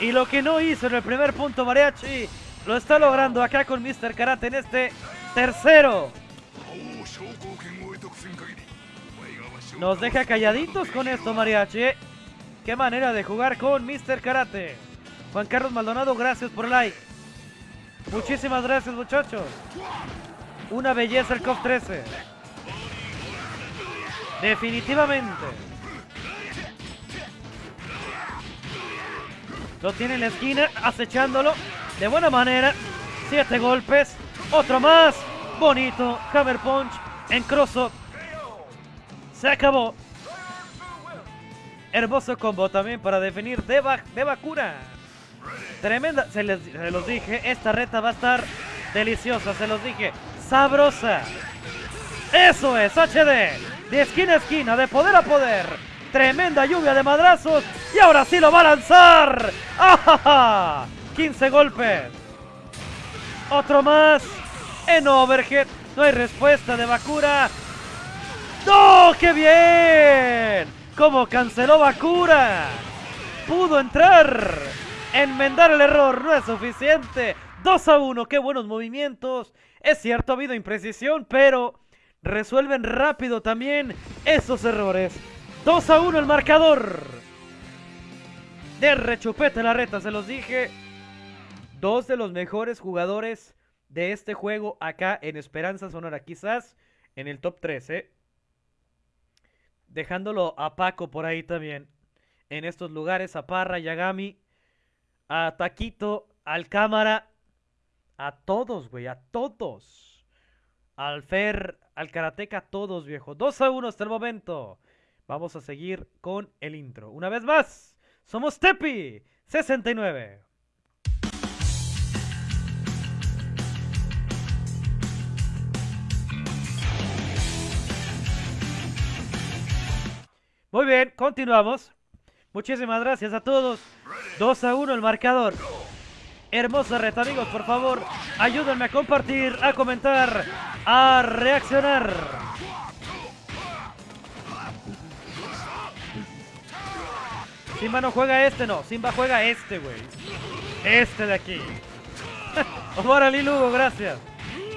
Y lo que no hizo en el primer punto Mariachi, lo está logrando acá con Mr. Karate en este tercero. Nos deja calladitos con esto Mariachi. ¿eh? Qué manera de jugar con Mr. Karate. Juan Carlos Maldonado, gracias por like. Muchísimas gracias muchachos. Una belleza el COF 13. Definitivamente. Lo tiene en la esquina, acechándolo de buena manera. Siete golpes. Otro más. Bonito. Hammer Punch en cross Se acabó. Hermoso combo también para definir de, Bakura. Tremenda. Se, les, los dije. Esta reta va a estar deliciosa. Se los dije. Sabrosa. Eso es. HD. De esquina a esquina. De poder a poder. Tremenda lluvia de madrazos. Y ahora sí lo va a lanzar. ¡Ah, 15 golpes. Otro más. En overhead. No hay respuesta de Bakura. ¡No! ¡Qué bien! ¿Cómo canceló Bakura? Pudo entrar. Enmendar el error no es suficiente. 2 a 1. ¡Qué buenos movimientos! Es cierto, ha habido imprecisión, pero resuelven rápido también esos errores. 2 a 1 el marcador. De rechupete la reta, se los dije. Dos de los mejores jugadores de este juego acá en Esperanza Sonora. Quizás en el top 3, ¿eh? Dejándolo a Paco por ahí también. En estos lugares, a Parra, Yagami, a Taquito, al Cámara. A todos, güey, a todos. Al Fer, al Karateka, a todos, viejo. 2 a 1 hasta el momento. Vamos a seguir con el intro. Una vez más, somos Tepi 69. Muy bien, continuamos. Muchísimas gracias a todos. 2 a 1 el marcador. Hermosa reta, amigos, por favor, ayúdenme a compartir, a comentar, a reaccionar. Simba no juega este, no. Simba juega este, güey. Este de aquí. <laughs> Omar Ali Lugo, gracias.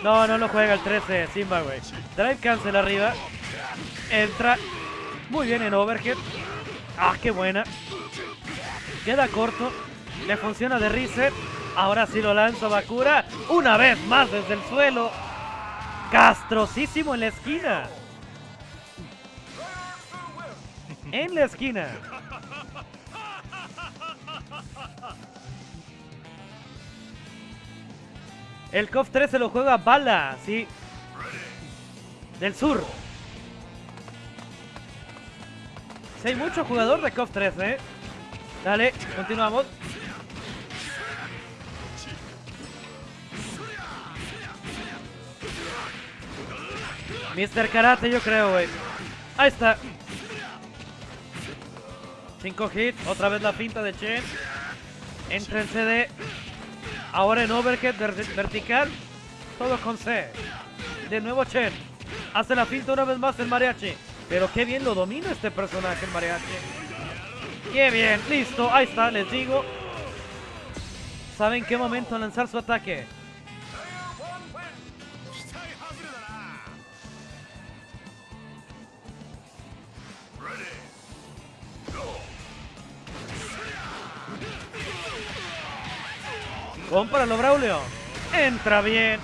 No, no lo juega el 13 Simba, güey. Drive cancel arriba. Entra. Muy bien en overhead. Ah, qué buena. Queda corto. Le funciona de reset. Ahora sí lo lanza Bakura. Una vez más desde el suelo. Castrosísimo en la esquina. En la esquina. El KOF 3 se lo juega Bala, sí. Del sur. Hay mucho jugador de KOF 3, ¿eh? Dale, continuamos. Mr. Karate, yo creo, güey. Ahí está. 5 hits, otra vez la finta de Chen. Entra en CD. Ahora en overhead vertical. Todo con C. De nuevo Chen. Hace la finta una vez más el mariachi. Pero qué bien lo domina este personaje el mariachi. Qué bien. Listo. Ahí está, les digo. ¿Saben qué momento lanzar su ataque? Cómpralo, Braulio. Entra bien.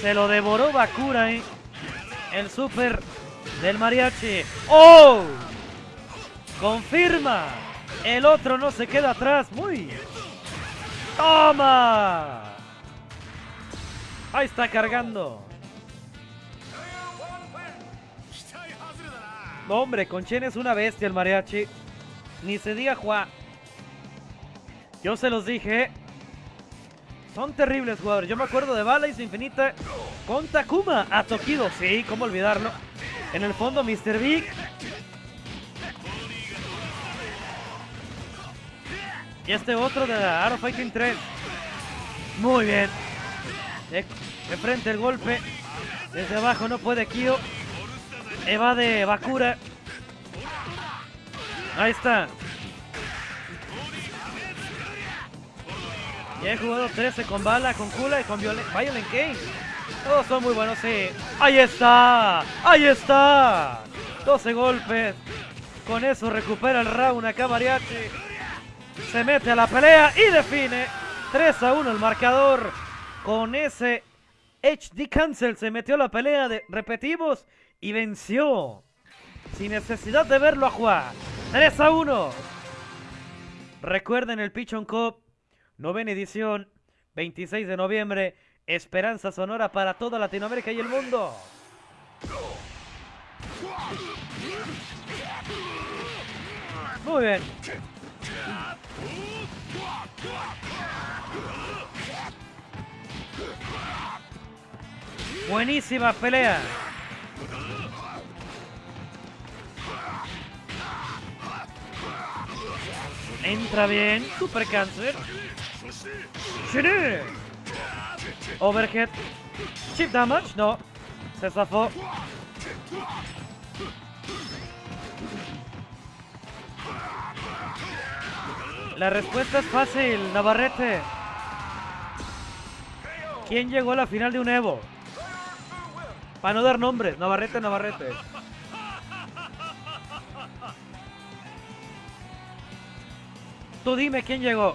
Se lo devoró Bakura, ¿eh? El super del mariachi. ¡Oh! Confirma. El otro no se queda atrás. Muy ¡Toma! Ahí está cargando. hombre, con Chen es una bestia el mariachi. Ni se diga Juan. Yo se los dije. Son terribles jugadores. Yo me acuerdo de Balas Infinita con Takuma a Tokido. Sí, cómo olvidarlo. En el fondo, Mr. Big. Y este otro de Arrow Fighting 3. Muy bien. De, de frente el golpe. Desde abajo no puede Kyo. Evade Bakura. Ahí está. Ya he jugado 13 con Bala, con Kula y con Violent, King. Todos son muy buenos, sí. ¡Ahí está! ¡Ahí está! 12 golpes. Con eso recupera el round acá Mariachi. Se mete a la pelea y define. 3 a 1 el marcador. Con ese HD Cancel se metió a la pelea de repetimos y venció. Sin necesidad de verlo a jugar. 3 a 1. Recuerden el Pichon Cup Novena edición, 26 de noviembre. Esperanza sonora para toda Latinoamérica y el mundo. Muy bien. Buenísima pelea. Entra bien. Super cáncer. Overhead. Chip damage. No. Se zafó. La respuesta es fácil, Navarrete. ¿Quién llegó a la final de un Evo? Para no dar nombres, Navarrete, Navarrete. Tú dime quién llegó.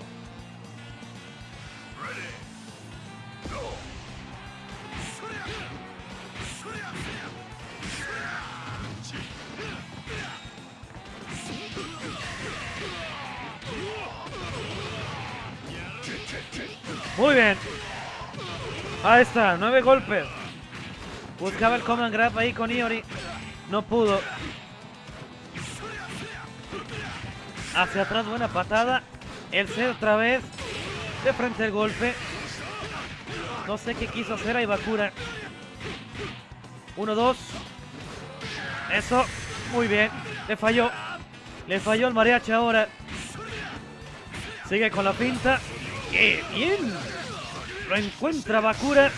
Muy bien. Ahí está, nueve golpes. Buscaba el command grab ahí con Iori. No pudo. Hacia atrás, buena patada. El C otra vez. De frente el golpe. No sé qué quiso hacer a Ibakura. Uno, dos. Eso. Muy bien. Le falló. Le falló el mariachi ahora. Sigue con la pinta. ¡Qué bien! Lo encuentra Bakura.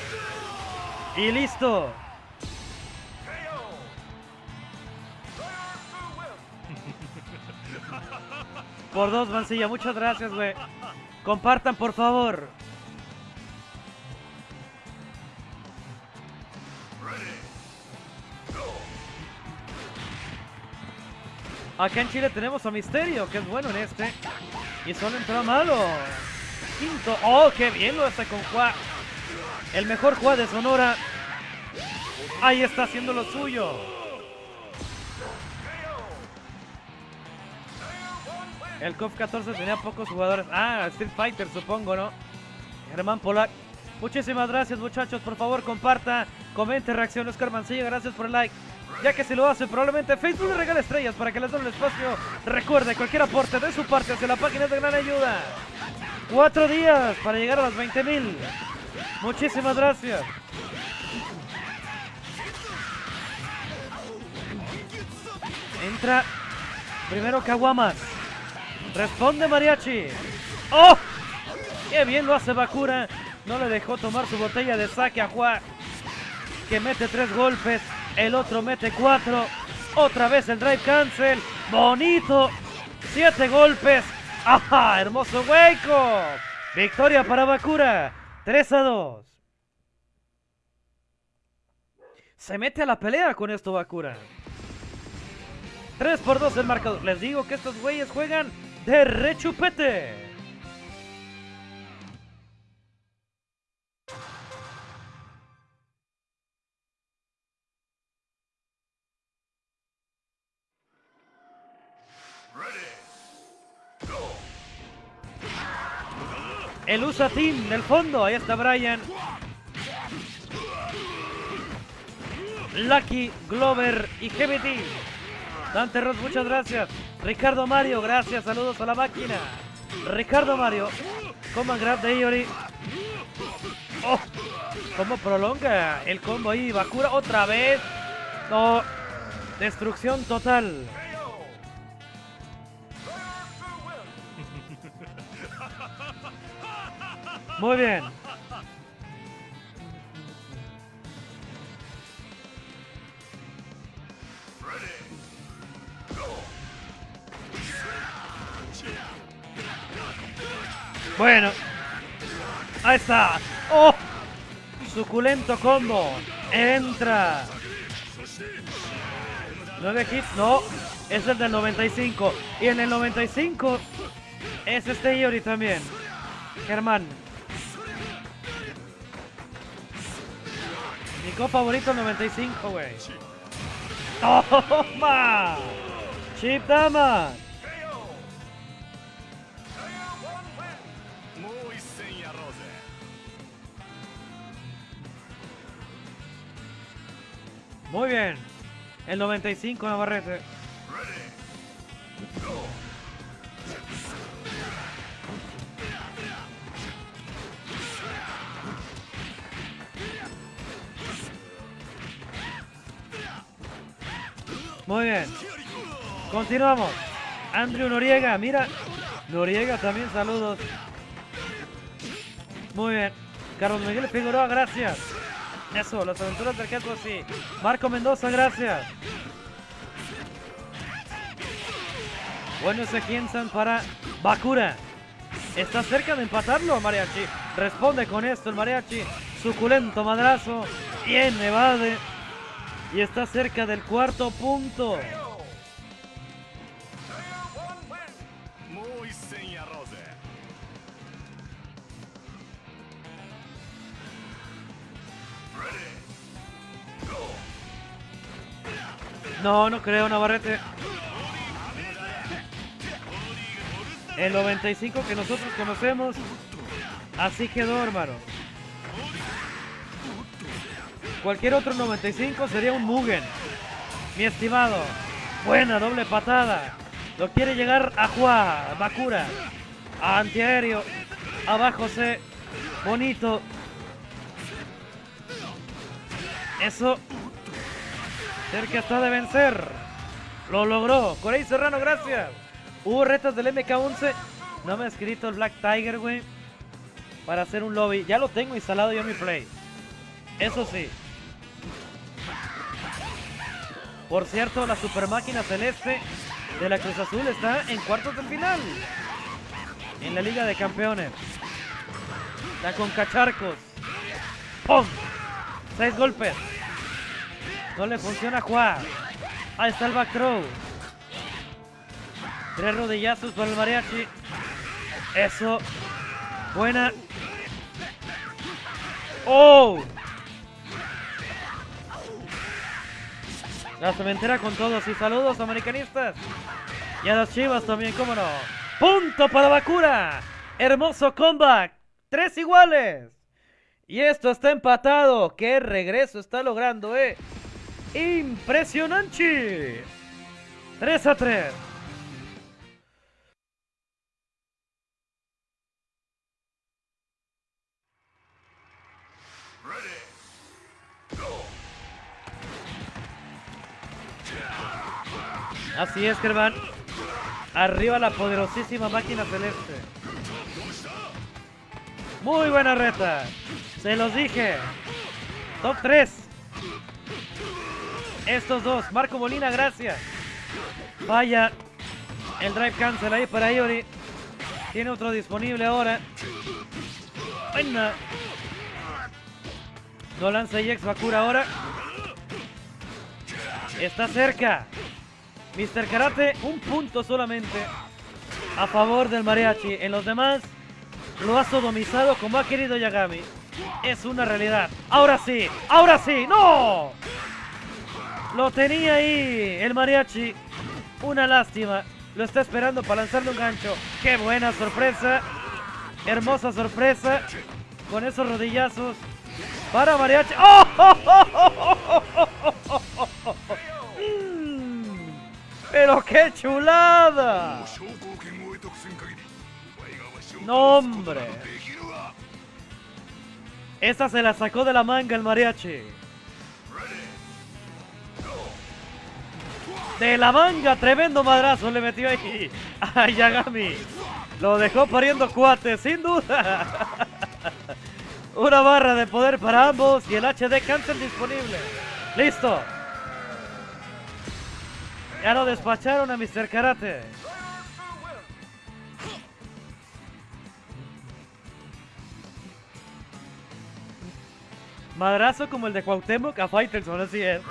Y listo. <laughs> Por dos, Mancilla. Muchas gracias, güey. Compartan, por favor. Acá en Chile tenemos a Misterio, que es bueno en este. Y solo entró malo. ¡Oh, qué bien lo hace con Juá! El mejor Juá de Sonora. Ahí está haciendo lo suyo. El COF 14 tenía pocos jugadores. Ah, Street Fighter, supongo, ¿no? Germán Polak. Muchísimas gracias, muchachos. Por favor, comparta, comente, reaccione. Oscar Mancilla, gracias por el like. Ya que si lo hace, probablemente Facebook le regale estrellas para que les den el espacio. Recuerde, cualquier aporte de su parte hacia la página es de gran ayuda. Cuatro días para llegar a las 20 mil. Muchísimas gracias. Entra primero Kawamas. Responde Mariachi. ¡Oh! ¡Qué bien lo hace Bakura! No le dejó tomar su botella de saque a Juan. Que mete tres golpes. El otro mete cuatro. Otra vez el drive cancel. Bonito. Siete golpes. ¡Ajá! ¡Hermoso hueco! Victoria para Bakura. 3 a 2. Se mete a la pelea con esto Bakura. 3 por 2 el marcador. Les digo que estos güeyes juegan de rechupete. El USA Team del fondo. Ahí está Brian. Lucky, Glover y GBT. Dante Ross, muchas gracias. Ricardo Mario, gracias. Saludos a la máquina. Ricardo Mario. Command grab de Iori. Oh, ¿Cómo prolonga el combo ahí? Bakura otra vez. No. Destrucción total. Muy bien. Bueno. Ahí está. ¡Oh! Suculento combo. Entra. 9 hits. No. Es el del 95. Y en el 95 es este Yori también. Germán. Mi co favorito el 95, güey. ¡Toma! Chip Dama. Muy bien. El 95 Navarrete. Muy bien. Continuamos. Andrew Noriega, mira. Noriega también, saludos. Muy bien. Carlos Miguel Figueroa, gracias. Eso, las aventuras del sí. Marco Mendoza, gracias. Bueno, ese Kiensan para Bakura. Está cerca de empatarlo, Mariachi. Responde con esto el Mariachi. Suculento madrazo. Bien, evade. Y está cerca del cuarto punto. No, no creo, Navarrete. El 95 que nosotros conocemos. Así quedó, hermano. Cualquier otro 95 sería un Mugen. Mi estimado. Buena doble patada. Lo quiere llegar a Juá, Bakura. Antiaéreo. Abajo C. Bonito. Eso Cerca está de vencer. Lo logró. Corey Serrano, gracias. Hubo retas del MK11. No me ha escrito el Black Tiger, güey. Para hacer un lobby. Ya lo tengo instalado yo en mi play. Eso sí. Por cierto, la super máquina celeste de la Cruz Azul está en cuartos de final. En la Liga de Campeones. La con cacharcos. ¡Pum! Seis golpes. No le funciona a Juan. Ahí está el back. Tres rodillazos para el mariachi. Eso. Buena. ¡Oh! La cementera con todos y saludos americanistas. Y a las chivas también, cómo no. Punto para Bakura. Hermoso comeback. Tres iguales. Y esto está empatado. Qué regreso está logrando, eh. Impresionante. 3 a 3. Así es, Germán. Arriba la poderosísima máquina celeste. Muy buena reta. Se los dije. Top 3. Estos dos. Marco Molina, gracias. Vaya. El drive cancel ahí para Iori. Tiene otro disponible ahora. Buena. No lanza Yex Bakura ahora. Está cerca. Mr. Karate, un punto solamente a favor del mariachi. En los demás lo ha sodomizado como ha querido Yagami. Es una realidad. Ahora sí, ahora sí, ¡no! Lo tenía ahí el mariachi. Una lástima. Lo está esperando para lanzarle un gancho. ¡Qué buena sorpresa! Hermosa sorpresa. Con esos rodillazos. Para mariachi. ¡Oh! <laughs> ¡Pero qué chulada! ¡No, hombre! Esa se la sacó de la manga el mariachi. De la manga, tremendo madrazo le metió ahí a Yagami. Lo dejó pariendo cuate, sin duda. Una barra de poder para ambos y el HD cancel disponible. Listo. Ya lo despacharon a Mr. Karate. Madrazo como el de Cuauhtémoc a Faitelson, así es.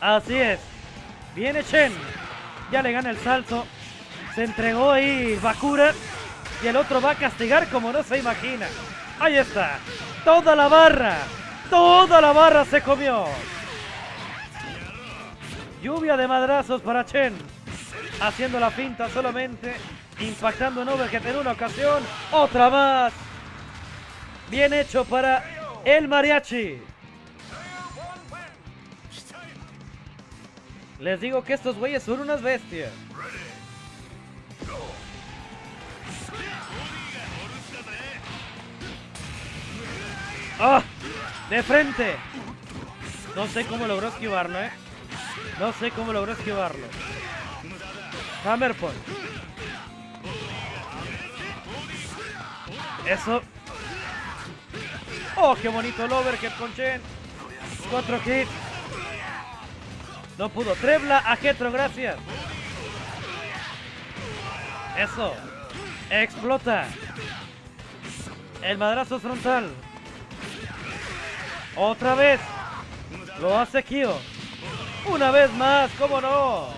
Así es. Viene Chen. Ya le gana el salto. Se entregó ahí Bakura. Y el otro va a castigar como no se imagina. Ahí está. Toda la barra. Toda la barra se comió. Lluvia de madrazos para Chen. Haciendo la finta solamente. Impactando en Overhead en una ocasión. Otra más. Bien hecho para el mariachi. Les digo que estos güeyes son unas bestias. ¡Ah! ¡De frente! No sé cómo logró esquivarlo, ¿eh? No sé cómo logró esquivarlo. Hammer Point. Eso. ¡Oh, qué bonito el overhead con Chen! Cuatro hits. No pudo. Trebla a Getro, gracias. Eso. Explota. El madrazo frontal. Otra vez. Lo hace Kyo. Una vez más, ¿cómo no?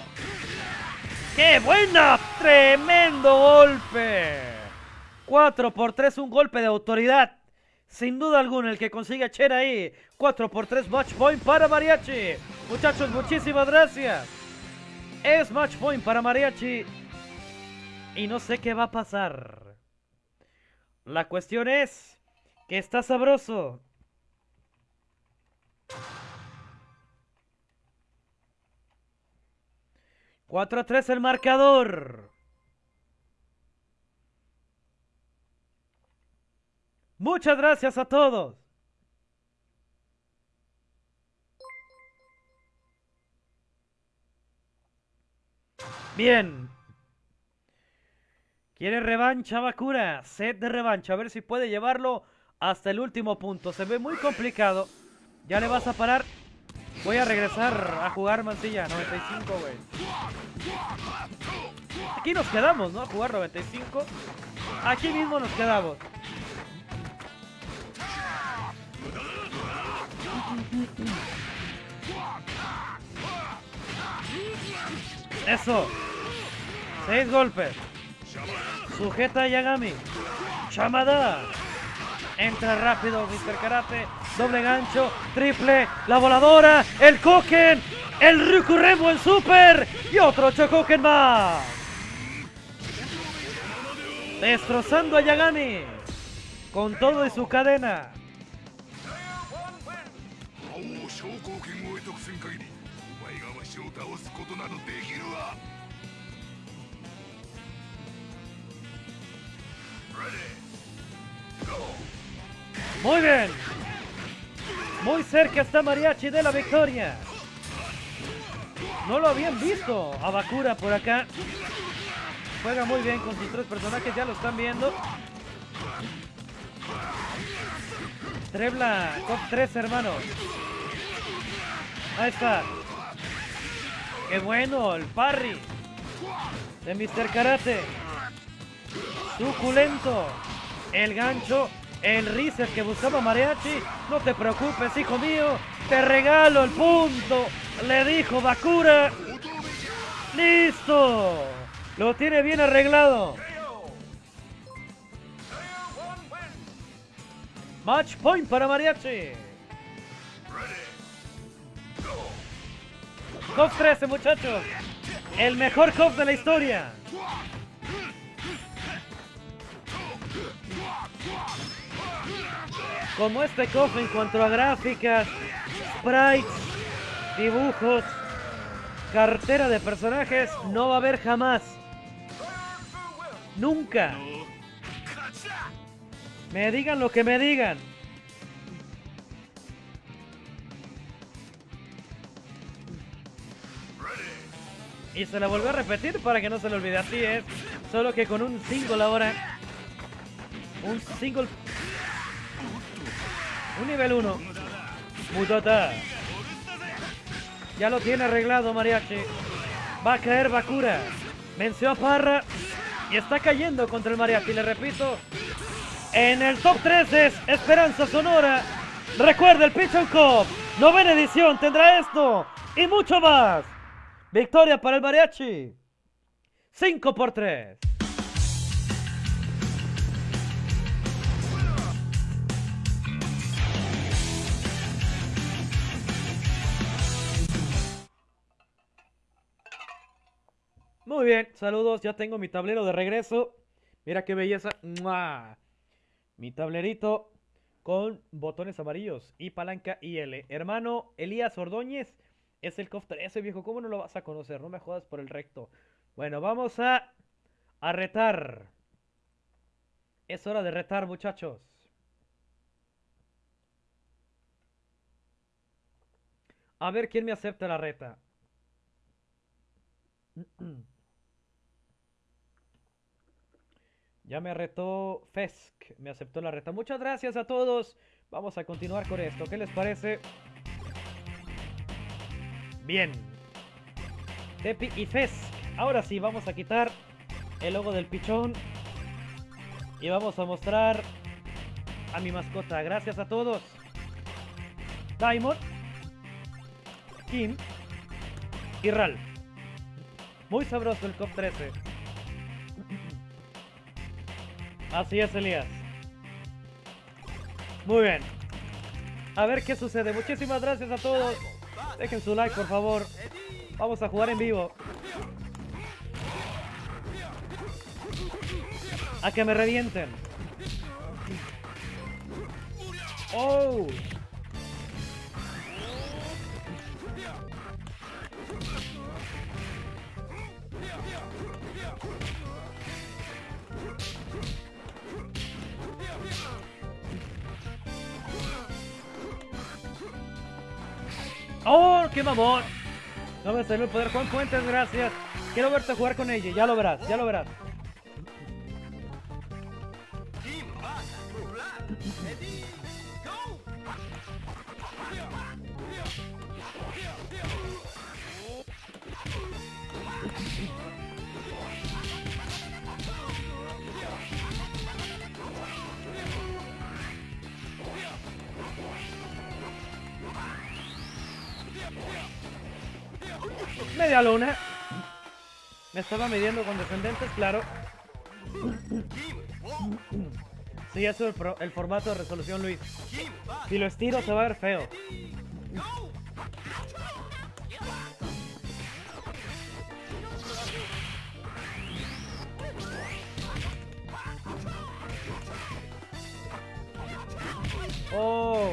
¡Qué buena! ¡Tremendo golpe! 4 por 3, un golpe de autoridad. Sin duda alguna, el que consigue a Chen ahí. 4 por 3, match point para Mariachi. Muchachos, muchísimas gracias. Es match point para Mariachi. Y no sé qué va a pasar. La cuestión es que está sabroso. 4 a 3 el marcador. Muchas gracias a todos. Bien. Quiere revancha Bakura. Set de revancha. A ver si puede llevarlo hasta el último punto. Se ve muy complicado. Ya le vas a parar. Voy a regresar a jugar Mancilla. 95, güey. Aquí nos quedamos, ¿no? A jugar 95. Aquí mismo nos quedamos. Eso. Seis golpes. Sujeta Yagami. Chamada. Entra rápido Mr. Karate. Doble gancho. Triple. La voladora. El Koken. El Ryukuremo en Super. Y otro Chokoken más. Destrozando a Yagami. Con todo y su cadena. Muy bien. Muy cerca está Mariachi de la victoria. No lo habían visto a Bakura por acá. Juega muy bien con sus tres personajes, ya lo están viendo. Trebla con tres hermanos. Ahí está. Qué bueno, el parry de Mr. Karate. Suculento. El gancho el Riser que buscaba Mariachi. No te preocupes, hijo mío. Te regalo el punto. Le dijo Bakura. ¡Listo! Lo tiene bien arreglado. Match point para Mariachi. 2-13 muchachos. El mejor cop de la historia. como este cofre en cuanto a gráficas, sprites, dibujos, cartera de personajes, no va a haber jamás. Nunca. Me digan lo que me digan. Y se la volvió a repetir para que no se le olvide. Así es. ¿eh? Solo que con un single ahora. Un single un nivel 1. Mutata. Ya lo tiene arreglado Mariachi. Va a caer Bakura. Venció a Parra. Y está cayendo contra el Mariachi. Le repito. En el top 3 es Esperanza Sonora. Recuerda el Pichon Cup. Novena edición tendrá esto. Y mucho más. Victoria para el Mariachi. 5 por 3. Muy bien, saludos, ya tengo mi tablero de regreso. Mira qué belleza. Mi tablerito con botones amarillos y palanca IL. Hermano Elías Ordóñez es el COF 13, viejo. ¿Cómo no lo vas a conocer? No me jodas por el recto. Bueno, vamos a, a retar. Es hora de retar, muchachos. A ver quién me acepta la reta. <clears throat> Ya me retó Fesk, me aceptó la reta. Muchas gracias a todos. Vamos a continuar con esto. ¿Qué les parece? Bien. Tepi y Fesk. Ahora sí, vamos a quitar el logo del pichón. Y vamos a mostrar a mi mascota. Gracias a todos. Diamond. Kim. Y Ral. Muy sabroso el COP 13. Así es, Elías. Muy bien. A ver qué sucede. Muchísimas gracias a todos. Dejen su like, por favor. Vamos a jugar en vivo. A que me revienten. ¡Oh! ¡Oh, qué mamón! No me salió el poder. Juan Fuentes, gracias. Quiero verte jugar con ella. Ya lo verás, ya lo verás. Luna. Me estaba midiendo con descendentes, claro. Sí, eso es el, el formato de resolución, Luis. Si lo estiro se va a ver feo. Oh.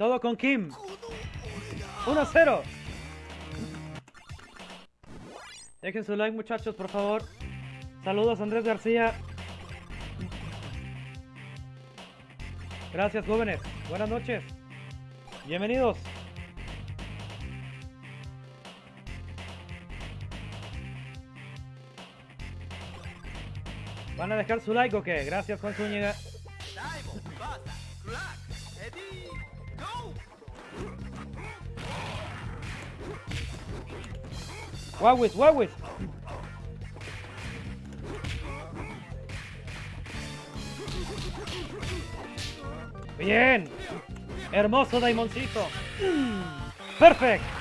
Todo con Kim. 1-0. Dejen su like muchachos, por favor. Saludos Andrés García. Gracias jóvenes. Buenas noches. Bienvenidos. ¿Van a dejar su like o qué? Gracias Juan Zúñiga. Wawis, Wawis. Bien. Hermoso Daimoncito. Perfecto.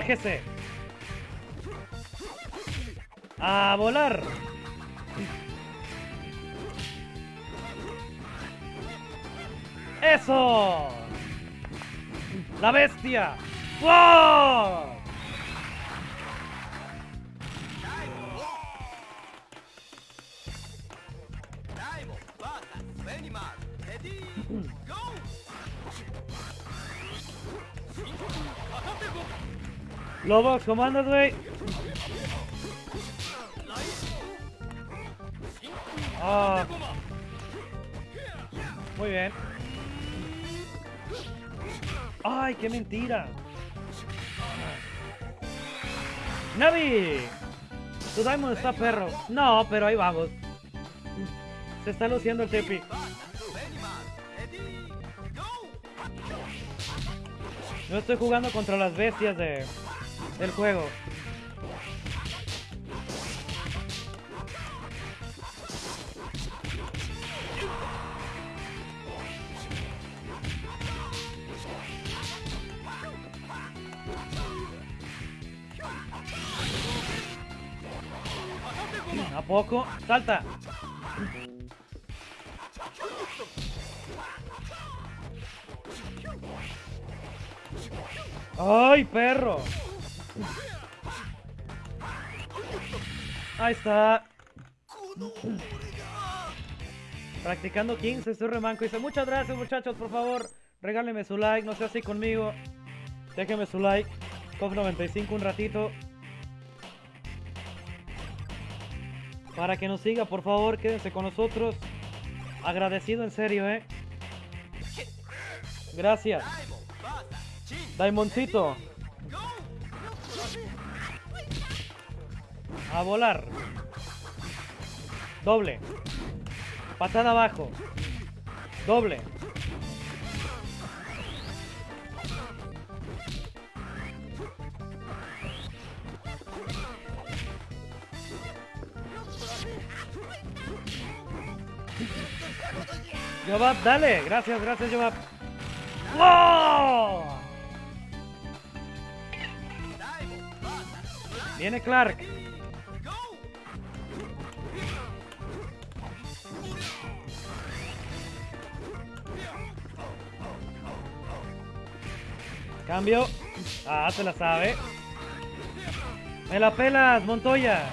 Bájese. A volar. ¡Eso! ¡La bestia! ¡Wow! Lobos, comandos, güey. Ah. Muy bien. ¡Ay, qué mentira! ¡Navi! Tu Diamond está perro. No, pero ahí vamos. Se está luciendo el Tepi. No estoy jugando contra las bestias de, del juego. ¿A poco? ¡Salta! ¡Ay, perro! Ahí está. Practicando 15, estoy remanco. Dice, muchas gracias muchachos, por favor. Regálenme su like, no sea así conmigo. Déjenme su like. COF95 un ratito. Para que nos siga, por favor, quédense con nosotros. Agradecido en serio, eh. Gracias. Daimoncito. A volar. Doble. Patada abajo. Doble. Jobab, dale. Gracias, gracias, Jobab. ¡Wow! Viene Clark. Cambio. Ah, se la sabe. Me la pelas, Montoya.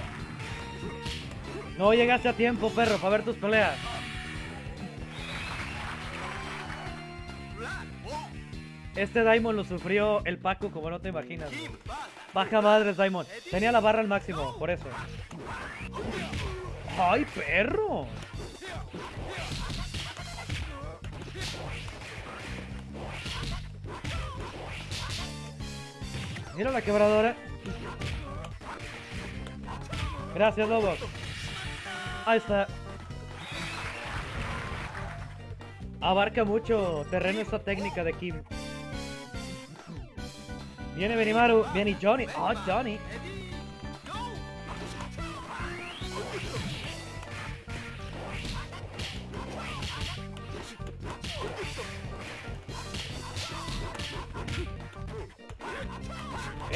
No llegaste a tiempo, perro, para ver tus peleas. Este Daimon lo sufrió el Paco como no te imaginas. Baja madres, Daimon. Tenía la barra al máximo, por eso. ¡Ay, perro! Mira la quebradora. Gracias, Lobos. Ahí está. Abarca mucho terreno esta técnica de Kim. Viene Benimaru, viene Johnny. Oh, Johnny.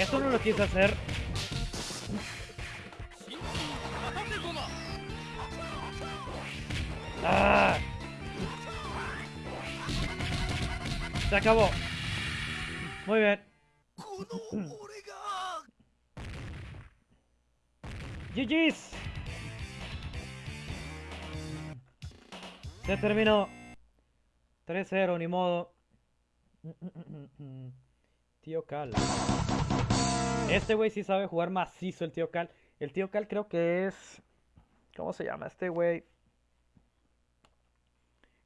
Eso no lo quise hacer. ¡Ah! Se acabó. Muy bien. GG's. Se terminó. 3-0, ni modo. Tío Cal. Este güey sí sabe jugar macizo, el tío Cal. El tío Cal creo que es... ¿Cómo se llama este güey?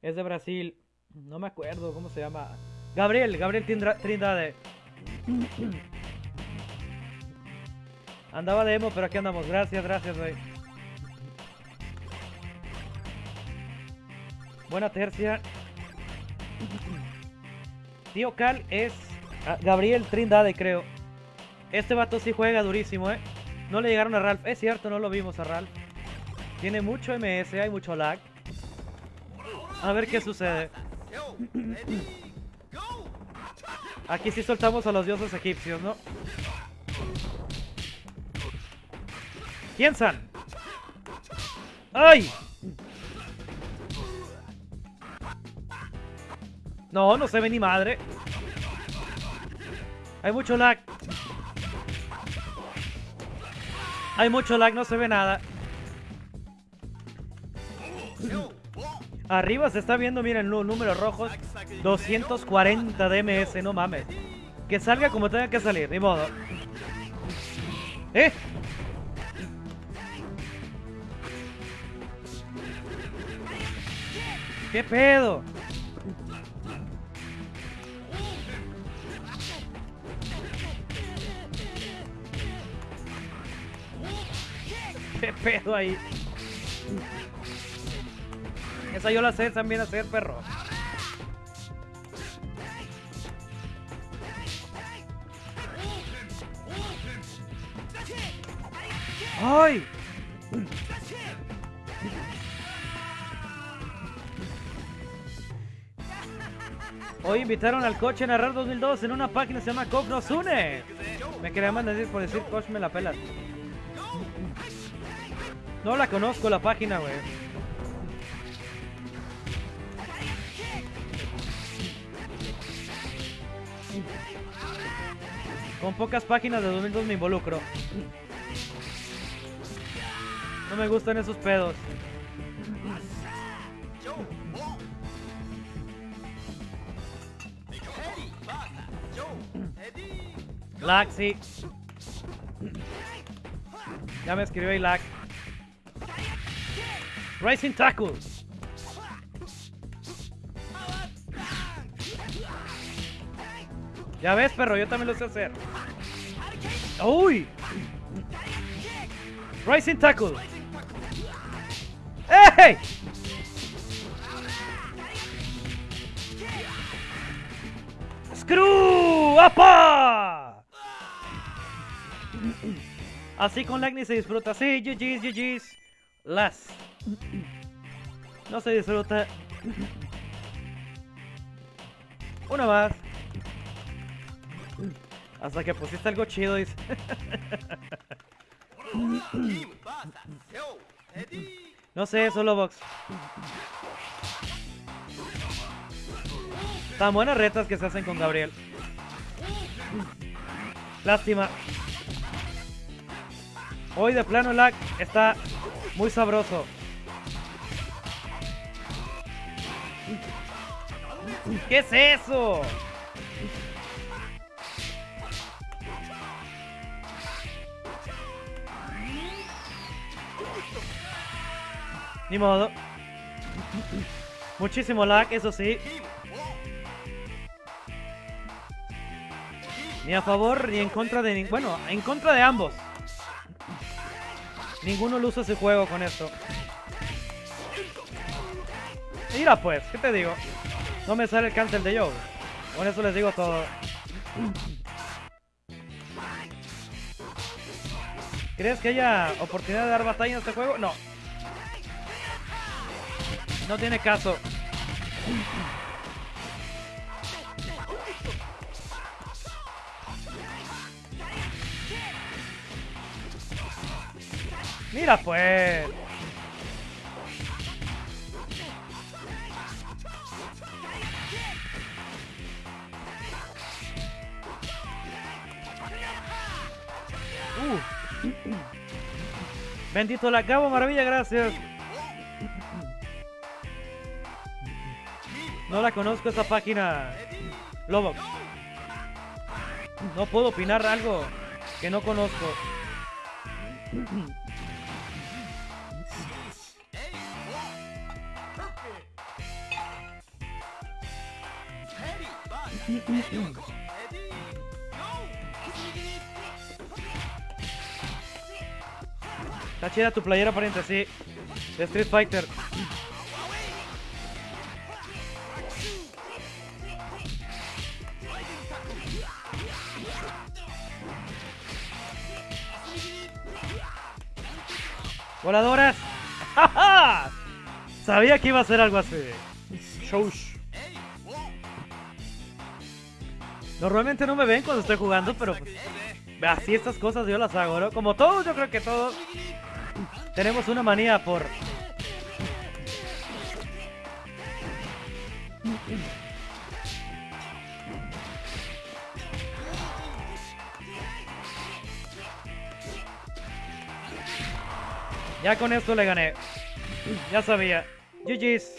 Es de Brasil. No me acuerdo cómo se llama. Gabriel, Gabriel Trindade. Andaba de emo, pero aquí andamos. Gracias, gracias, güey. Buena tercia. Tío Cal es Gabriel Trindade, creo. Este vato sí juega durísimo, ¿eh? No le llegaron a Ralph. Es cierto, no lo vimos a Ralph. Tiene mucho MS, hay mucho lag. A ver qué sucede. Aquí sí soltamos a los dioses egipcios, ¿no? ¿Quién son? ¡Ay! No, no se ve ni madre. Hay mucho lag. Hay mucho lag, no se ve nada. Arriba se está viendo, miren, los números rojos. 240 DMS, no mames. Que salga como tenga que salir, ni modo. ¿Eh? ¿Qué pedo? Pedo ahí? Esa yo la sé también hacer, perro. ¡Ay! Hoy invitaron al coche a narrar 2002 en una página que se llama Coach nos une. Me quería mandar decir por decir Coach me la pela. No la conozco la página, güey. Con pocas páginas de 2002 me involucro. No me gustan esos pedos. Sí. Ya me escribió lag. Rising Tackle. Ya ves, perro, yo también lo sé hacer. ¡Uy! Rising Tackle. ¡Ey! ¡Screw! ¡Apa! Así con Lagni se disfruta. Sí, GG's, GG's. Las. No se disfruta. Una más. Hasta que pusiste algo chido, dice. No sé, solo box. Tan buenas retas que se hacen con Gabriel. Lástima. Hoy de plano lag está muy sabroso. ¿Qué es eso? Ni modo. Muchísimo lag, eso sí. Ni a favor ni en contra de... Bueno, en contra de ambos. Ninguno lo usa ese juego con esto. Mira pues, ¿qué te digo? No me sale el cancel de Joe. Con eso les digo todo. ¿Crees que haya oportunidad de dar batalla en este juego? No. No tiene caso. Mira pues. Bendito la cabo, maravilla, gracias. No la conozco esa página. Lobo. No puedo opinar algo que no conozco. <laughs> Está chida tu playera, pariente, sí. De Street Fighter. ¡Voladoras! <laughs> Sabía que iba a ser algo así. Shoush. Normalmente no me ven cuando estoy jugando, pero pues, así estas cosas yo las hago, ¿no? Como todos, yo creo que todos tenemos una manía por... Ya con esto le gané. Ya sabía. GG's.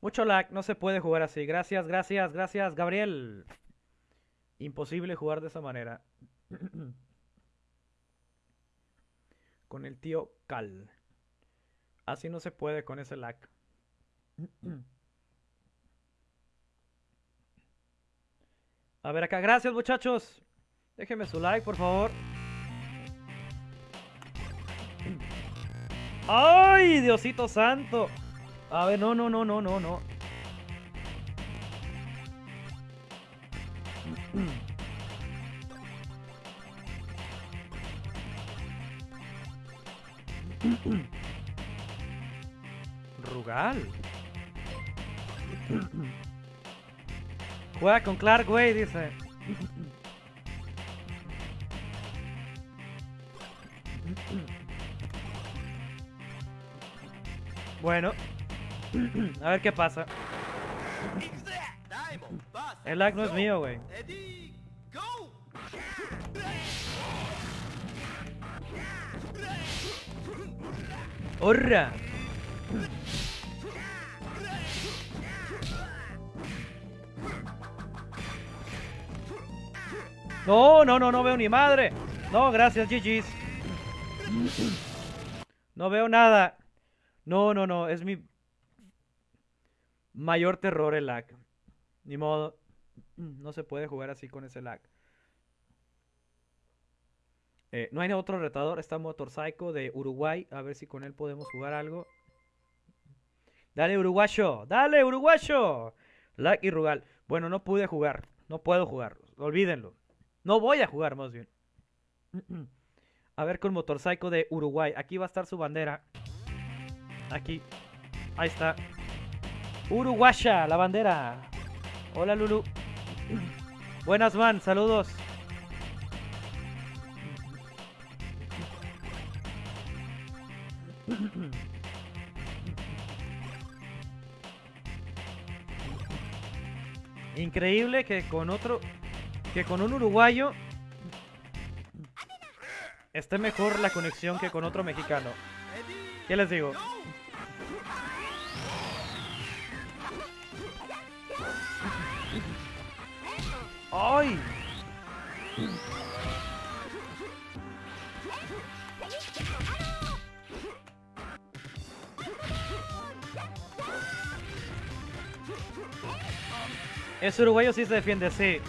Mucho lag, no se puede jugar así. Gracias, gracias, gracias, Gabriel. Imposible jugar de esa manera. <clears throat> con el tío Cal. Así no se puede con ese lag. <clears throat> A ver acá, gracias muchachos. Déjenme su like, por favor. <clears throat> ¡Ay, Diosito Santo! A ver, no, no, no, no, no, no. Rugal. Juega con Clark, güey, dice. Bueno. A ver qué pasa. El lag no es mío, güey. ¡Horra! No, no, no, no veo ni madre. No, gracias, GG's. No veo nada. No, no, no, es mi mayor terror el lag. Ni modo. No se puede jugar así con ese lag. Eh, no hay otro retador. Está Motorcycle de Uruguay. A ver si con él podemos jugar algo. Dale, uruguayo. Dale, uruguayo. Lag y Rugal. Bueno, no pude jugar. No puedo jugar. Olvídenlo. No voy a jugar, más bien. <clears throat> A ver con Motorcycle de Uruguay. Aquí va a estar su bandera. Aquí. Ahí está. Uruguaya, la bandera. Hola, Lulu. Buenas, man. Saludos. Increíble que con otro... Que con un uruguayo... Esté mejor la conexión que con otro mexicano. ¿Qué les digo? ¡Ay! Ese uruguayo sí se defiende, sí.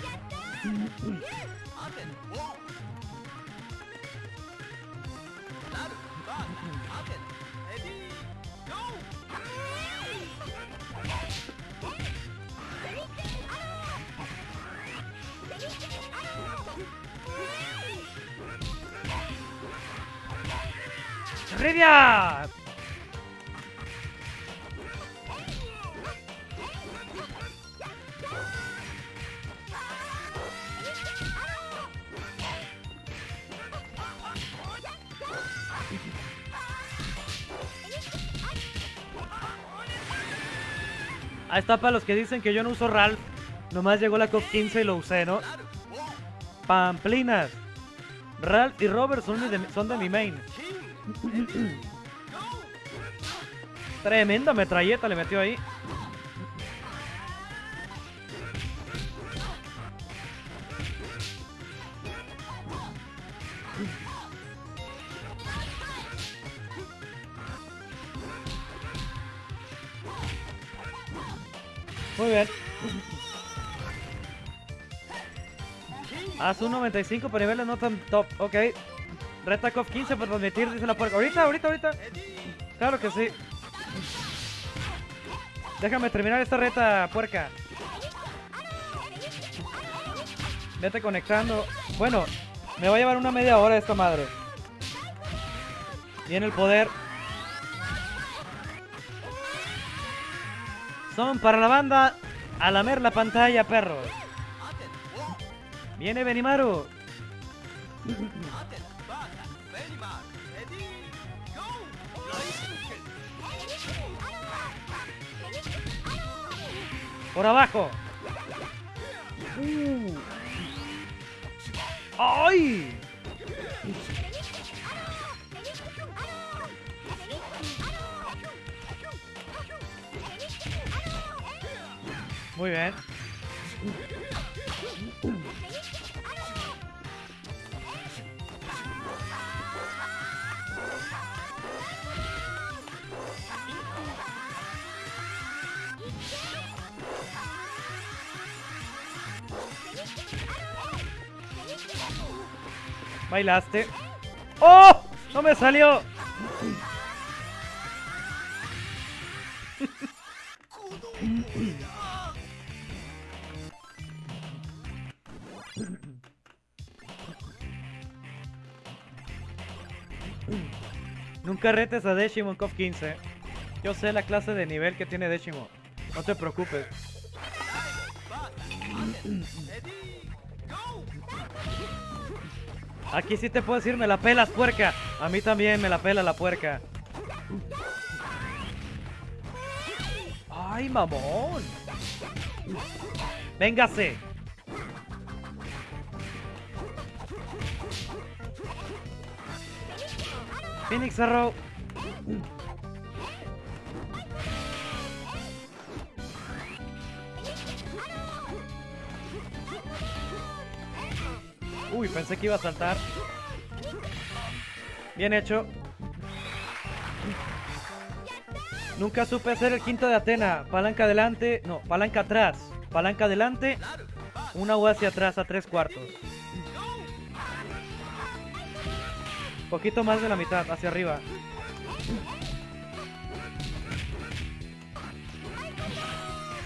Está para los que dicen que yo no uso Ralph. Nomás llegó la COP 15 y lo usé, ¿no? Pamplinas. Ralph y Robert son de, son de mi main. <clears throat> Tremenda metralleta le metió ahí. Bien. Haz un 95 por niveles no tan top. Ok. Retakov 15 por transmitir, dice la puerta. Ahorita, ahorita, ahorita. Claro que sí. Déjame terminar esta reta, puerca. Vete conectando. Bueno, me va a llevar una media hora esta madre. Viene el poder. Son para la banda a lamer la pantalla, perros. Viene Benimaru. Por abajo. ¡Ay! Muy bien. Bailaste. ¡Oh! ¡No me salió! Nunca retes a Deshimo en COF 15. Yo sé la clase de nivel que tiene Deshimo. No te preocupes. Aquí sí te puedo decir, me la pelas, puerca. A mí también me la pela la puerca. ¡Ay, mamón! ¡Véngase! Phoenix Arrow. Uy, pensé que iba a saltar. Bien hecho. Nunca supe hacer el quinto de Atena. Palanca adelante. No, palanca atrás. Palanca adelante. Una U hacia atrás a tres cuartos. Poquito más de la mitad, hacia arriba.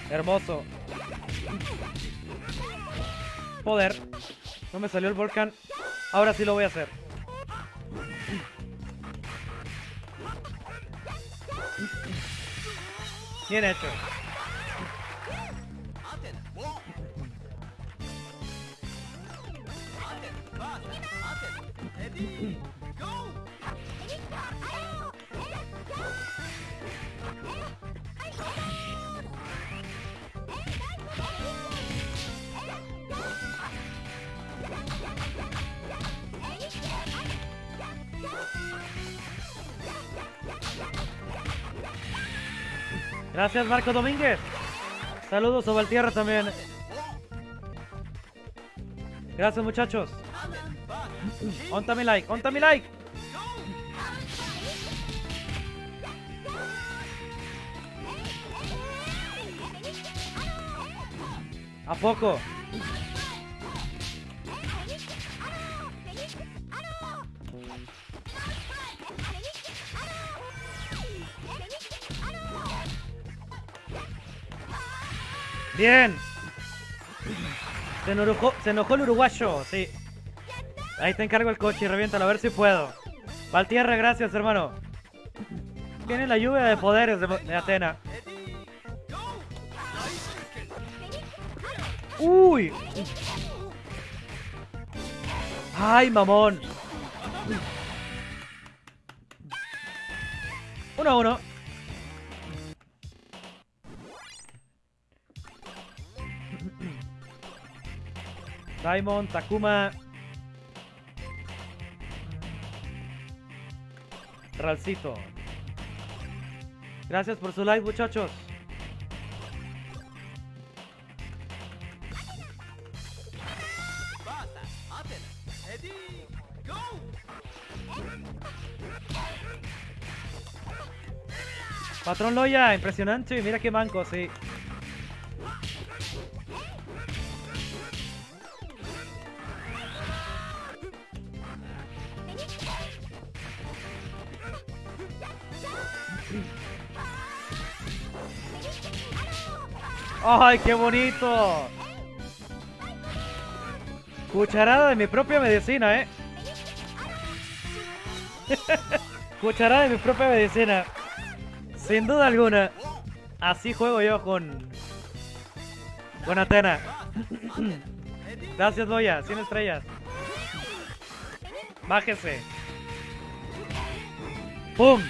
Hermoso. Poder. No me salió el volcán. Ahora sí lo voy a hacer. Bien hecho. Gracias Marco Domínguez. Saludos a Valtierra también. Gracias muchachos. Onta mi like, onta mi like. ¿A poco? Bien. Se enojó, el uruguayo, sí. Ahí te encargo el coche y reviéntalo, a ver si puedo. Valtierra, gracias, hermano. Tiene la lluvia de poderes de, de Atena. ¡Uy! ¡Ay, mamón! 1 a 1. Simon, Takuma. Ralcito. Gracias por su like, muchachos. Patrón Loya, impresionante. Mira qué manco, sí. ¡Ay, qué bonito! Cucharada de mi propia medicina, ¿eh? <laughs> Cucharada de mi propia medicina. Sin duda alguna. Así juego yo con... Con Atena. <clears throat> Gracias, Loya. 100 estrellas. Bájese. ¡Pum!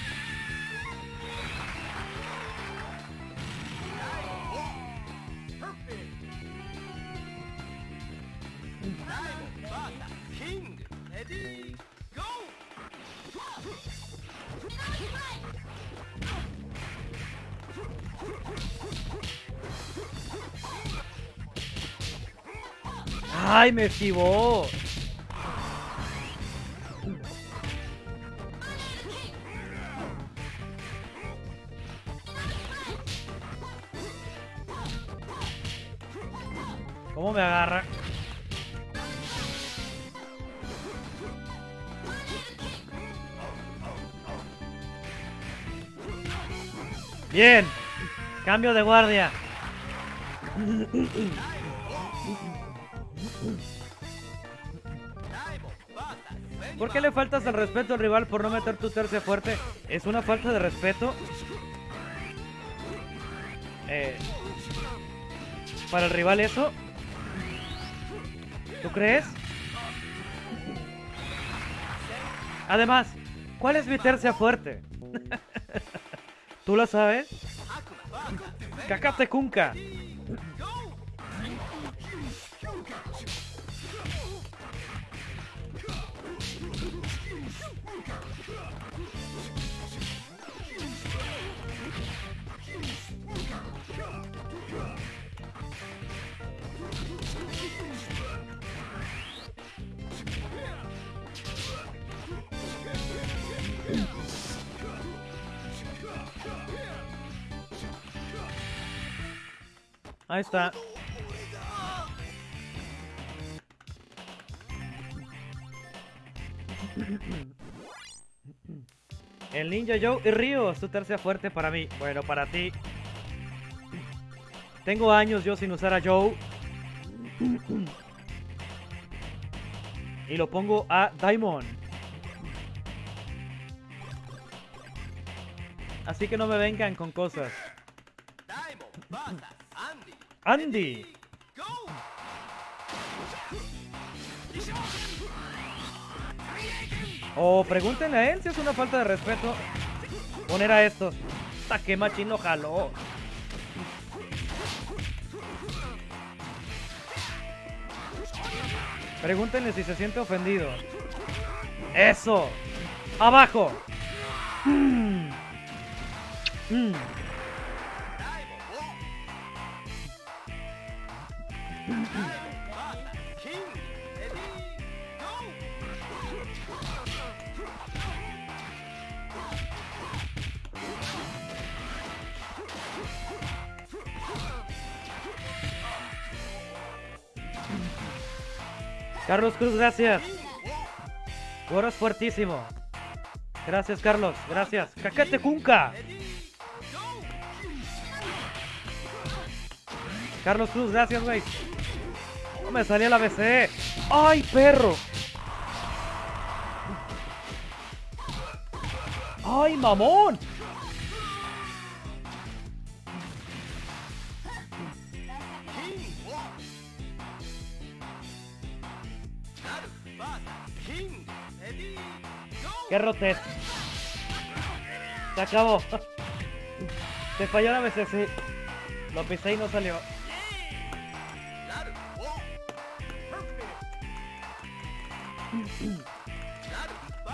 ¡Ay, me esquivó! ¿Cómo me agarra? Bien. Cambio de guardia. <laughs> qué le faltas el respeto al rival por no meter tu tercia fuerte? ¿Es una falta de respeto? Eh, ¿Para el rival eso? ¿Tú crees? Además, ¿cuál es mi tercia fuerte? <laughs> ¿Tú lo sabes? Cacate Kunka. Ahí está. El Ninja Joe y Ryo, su tercia fuerte para mí. Bueno, para ti. Tengo años yo sin usar a Joe. Y lo pongo a Diamond. Así que no me vengan con cosas. Andy. O pregúntenle a él si es una falta de respeto poner a estos. Hasta que machín lo jaló. Pregúntenle si se siente ofendido. ¡Eso! ¡Abajo! Mm. Mm. Carlos Cruz, gracias. Goro es fuertísimo. Gracias, Carlos. Gracias. Cacate Kunka. Carlos Cruz, gracias, güey. No me salía la BC. ¡Ay, perro! ¡Ay, mamón! ¡Qué rotes! Se acabó. <laughs> Se falló la BC, Lo pisé y no salió.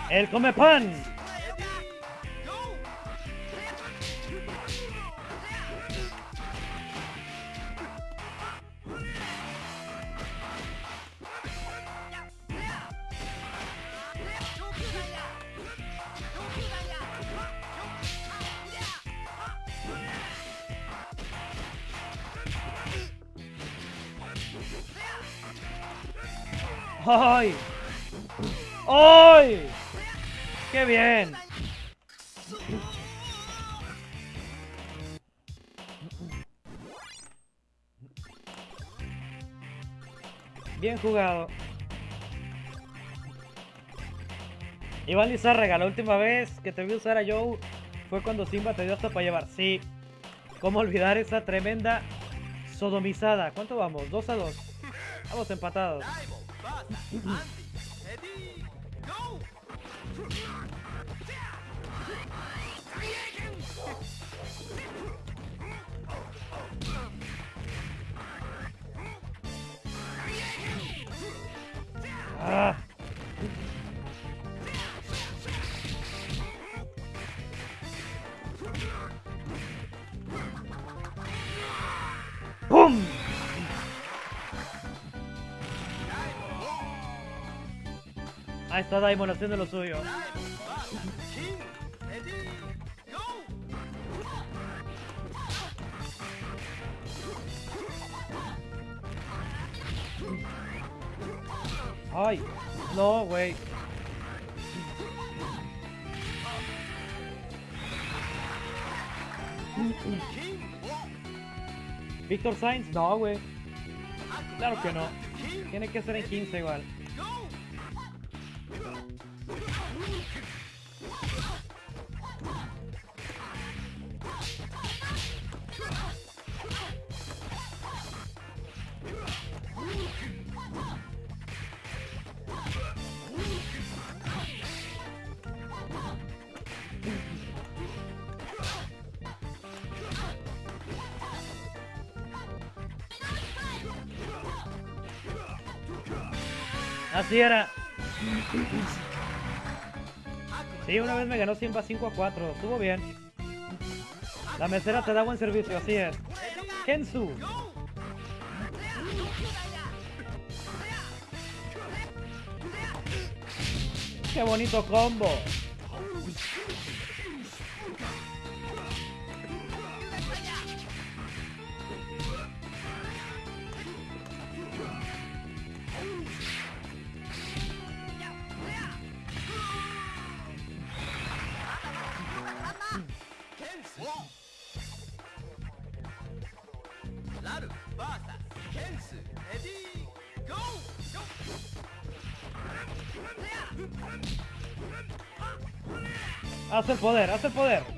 El come pan. ¡Ay! ¡Qué bien! Bien jugado. Iván Lizárraga, la última vez que te vi usar a Joe fue cuando Simba te dio hasta para llevar. Sí. ¿Cómo olvidar esa tremenda sodomizada? ¿Cuánto vamos? ¿2 a 2? Vamos empatados. Ah. Ahí está Daimon haciendo lo suyo. Ay, no, güey. Víctor Sainz, no, güey. Claro que no. Tiene que ser en 15 igual. Así era. Sí, una vez me ganó Simba 5 a 4. Estuvo bien. La mesera te da buen servicio, así es. Kensu. Qué bonito combo. Poder, haz el poder.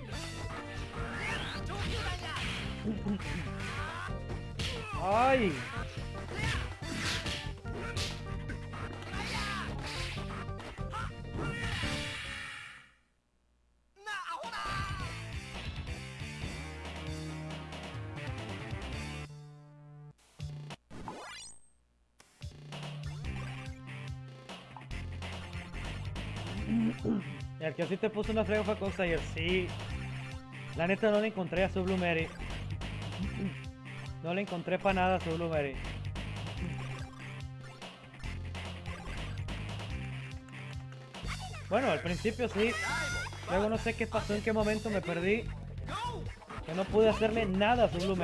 Te puso una frega fue cosa ayer, sí. La neta no le encontré a su Blue Mary. No le encontré para nada a su Blue Mary. Bueno, al principio sí. Luego no sé qué pasó, en qué momento me perdí. Que no pude hacerle nada a su Blue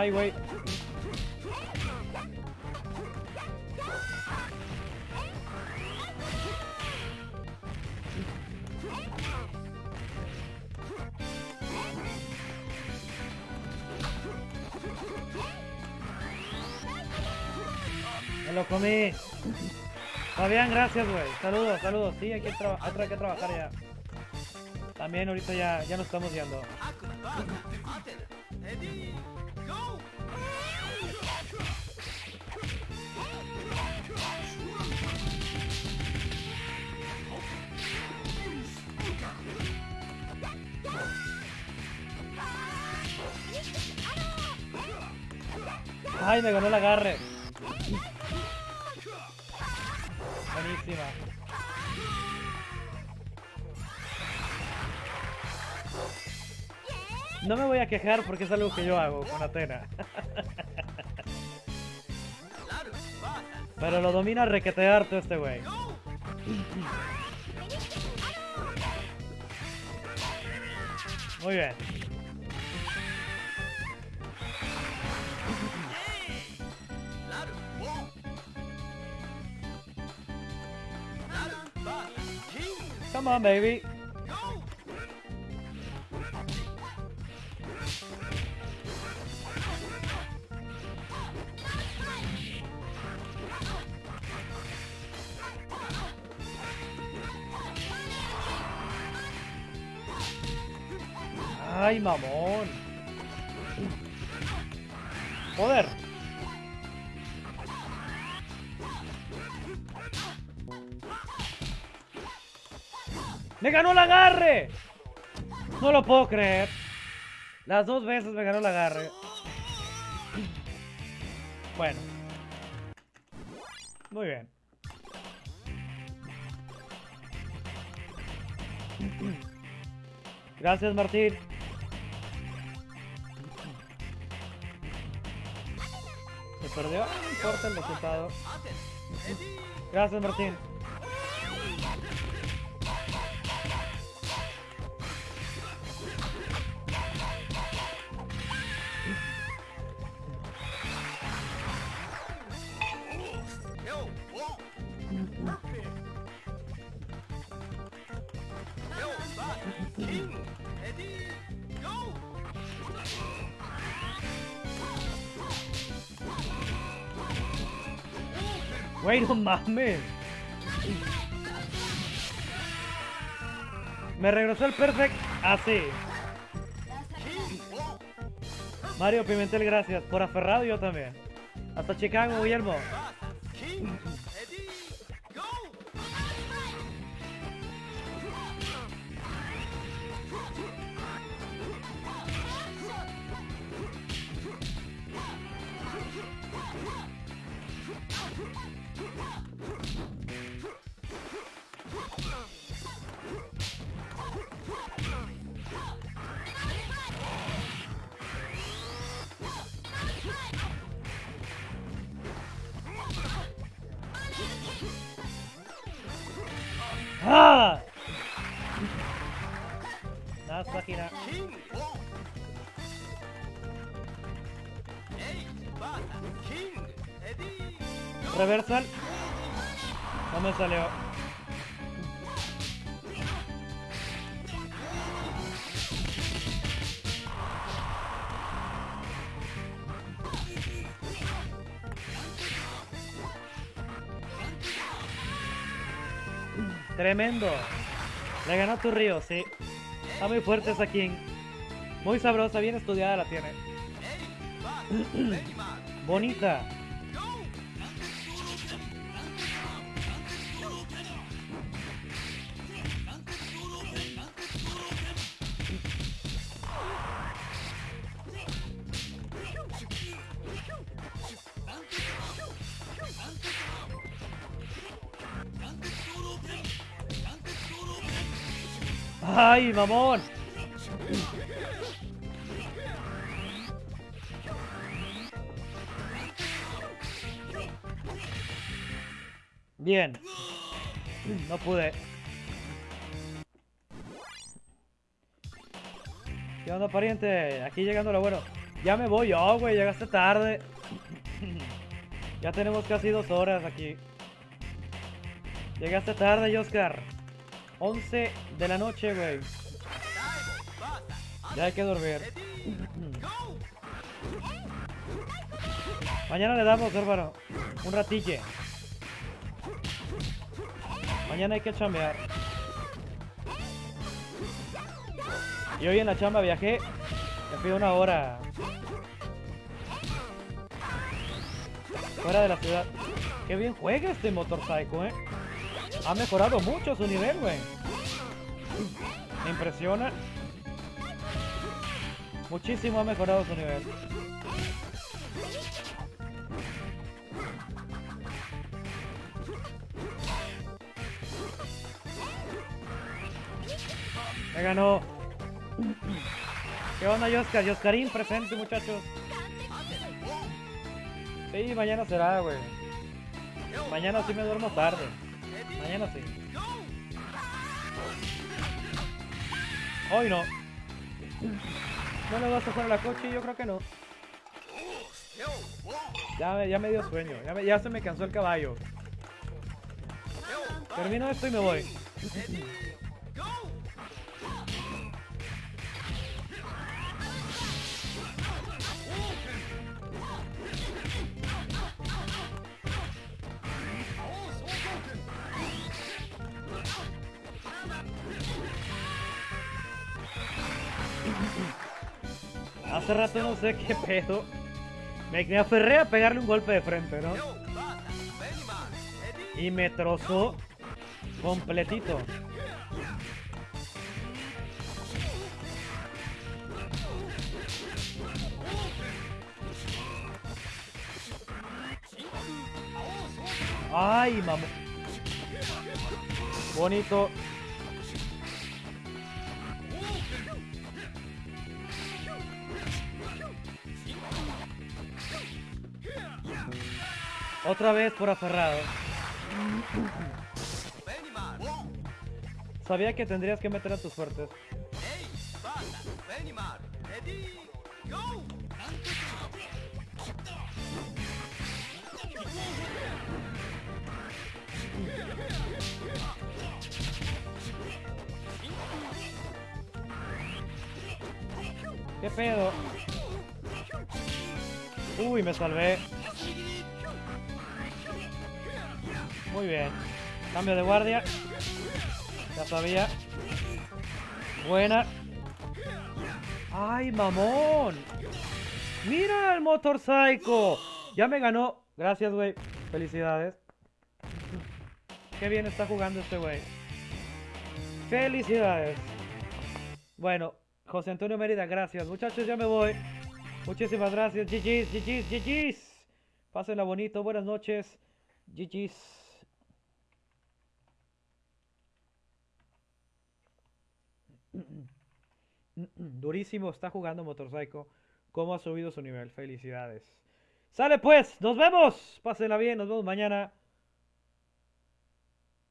Ay, güey. Me lo comí. Fabián, gracias, güey. Saludos, saludos. Sí, hay que, traba- hay que trabajar ya. También ahorita ya, ya nos estamos yendo. Me ganó el agarre. Buenísima. No me voy a quejar porque es algo que yo hago con Atena. Pero lo domina requetearte este güey. Muy bien. Come on, baby. Lo puedo creer. Las dos veces me ganó el agarre. Bueno. Muy bien. Gracias, Martín. Se perdió, no importa el resultado. Gracias, Martín. Mames. Me regresó el perfect así. Mario Pimentel, gracias. Por aferrado yo también. Hasta Chicago, Guillermo. Reversal. No me salió. Tremendo. Le ganó tu río, sí. Está muy fuerte esa King. Muy sabrosa, bien estudiada la tiene. <clears throat> Bonita. ¡Ay, mamón! Bien. No pude. ¿Qué onda, pariente? Aquí llegando lo bueno. Ya me voy yo, güey. Llegaste tarde. ya tenemos casi dos horas aquí. Llegaste tarde, Oscar. 11 de la noche, güey. Ya hay que dormir. Mañana le damos, hermano. Un ratille. Mañana hay que chambear. Y hoy en la chamba viajé. Me fui una hora. Fuera de la ciudad. Qué bien juega este motorcycle, eh. Ha mejorado mucho su nivel, güey. Me impresiona. Muchísimo ha mejorado su nivel. Me ganó. ¿Qué onda, Yoscar? Yoscarín presente, muchachos. Sí, mañana será, güey. Mañana sí me duermo tarde. Mañana sí. Hoy no. ¿No le vas a hacer a la coche? Yo creo que no. Ya, me- dio sueño. Ya se me cansó el caballo. Termino esto y me voy. Hace rato no sé qué pedo. Me, me aferré a pegarle un golpe de frente, ¿no? Y me trozó completito. Ay, mamá. Bonito. Otra vez por aferrado. Sabía que tendrías que meter a tus fuertes. ¿Qué pedo? Uy, me salvé. Muy bien. Cambio de guardia. Ya sabía. Buena. ¡Ay, mamón! ¡Mira el Motor Psycho! Ya me ganó. Gracias, güey. Felicidades. Qué bien está jugando este güey. Felicidades. Bueno, José Antonio Mérida, gracias. Muchachos, ya me voy. Muchísimas gracias. GG's, GG's, GG's. Pásenla bonito. Buenas noches. GG's. Durísimo está jugando Motorcycle. ¿Cómo ha subido su nivel? Felicidades. Sale pues, nos vemos. Pásenla bien, nos vemos mañana.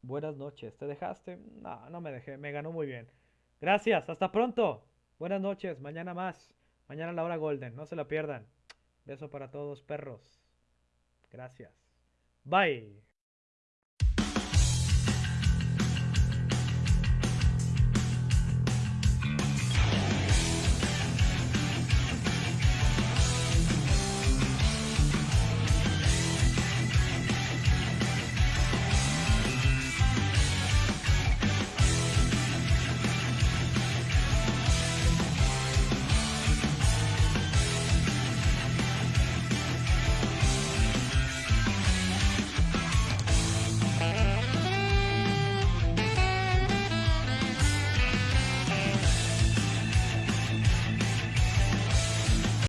Buenas noches. ¿Te dejaste? No, no me dejé. Me ganó muy bien. Gracias. Hasta pronto. Buenas noches. Mañana más. Mañana la hora golden. No se la pierdan. Beso para todos, perros. Gracias. Bye.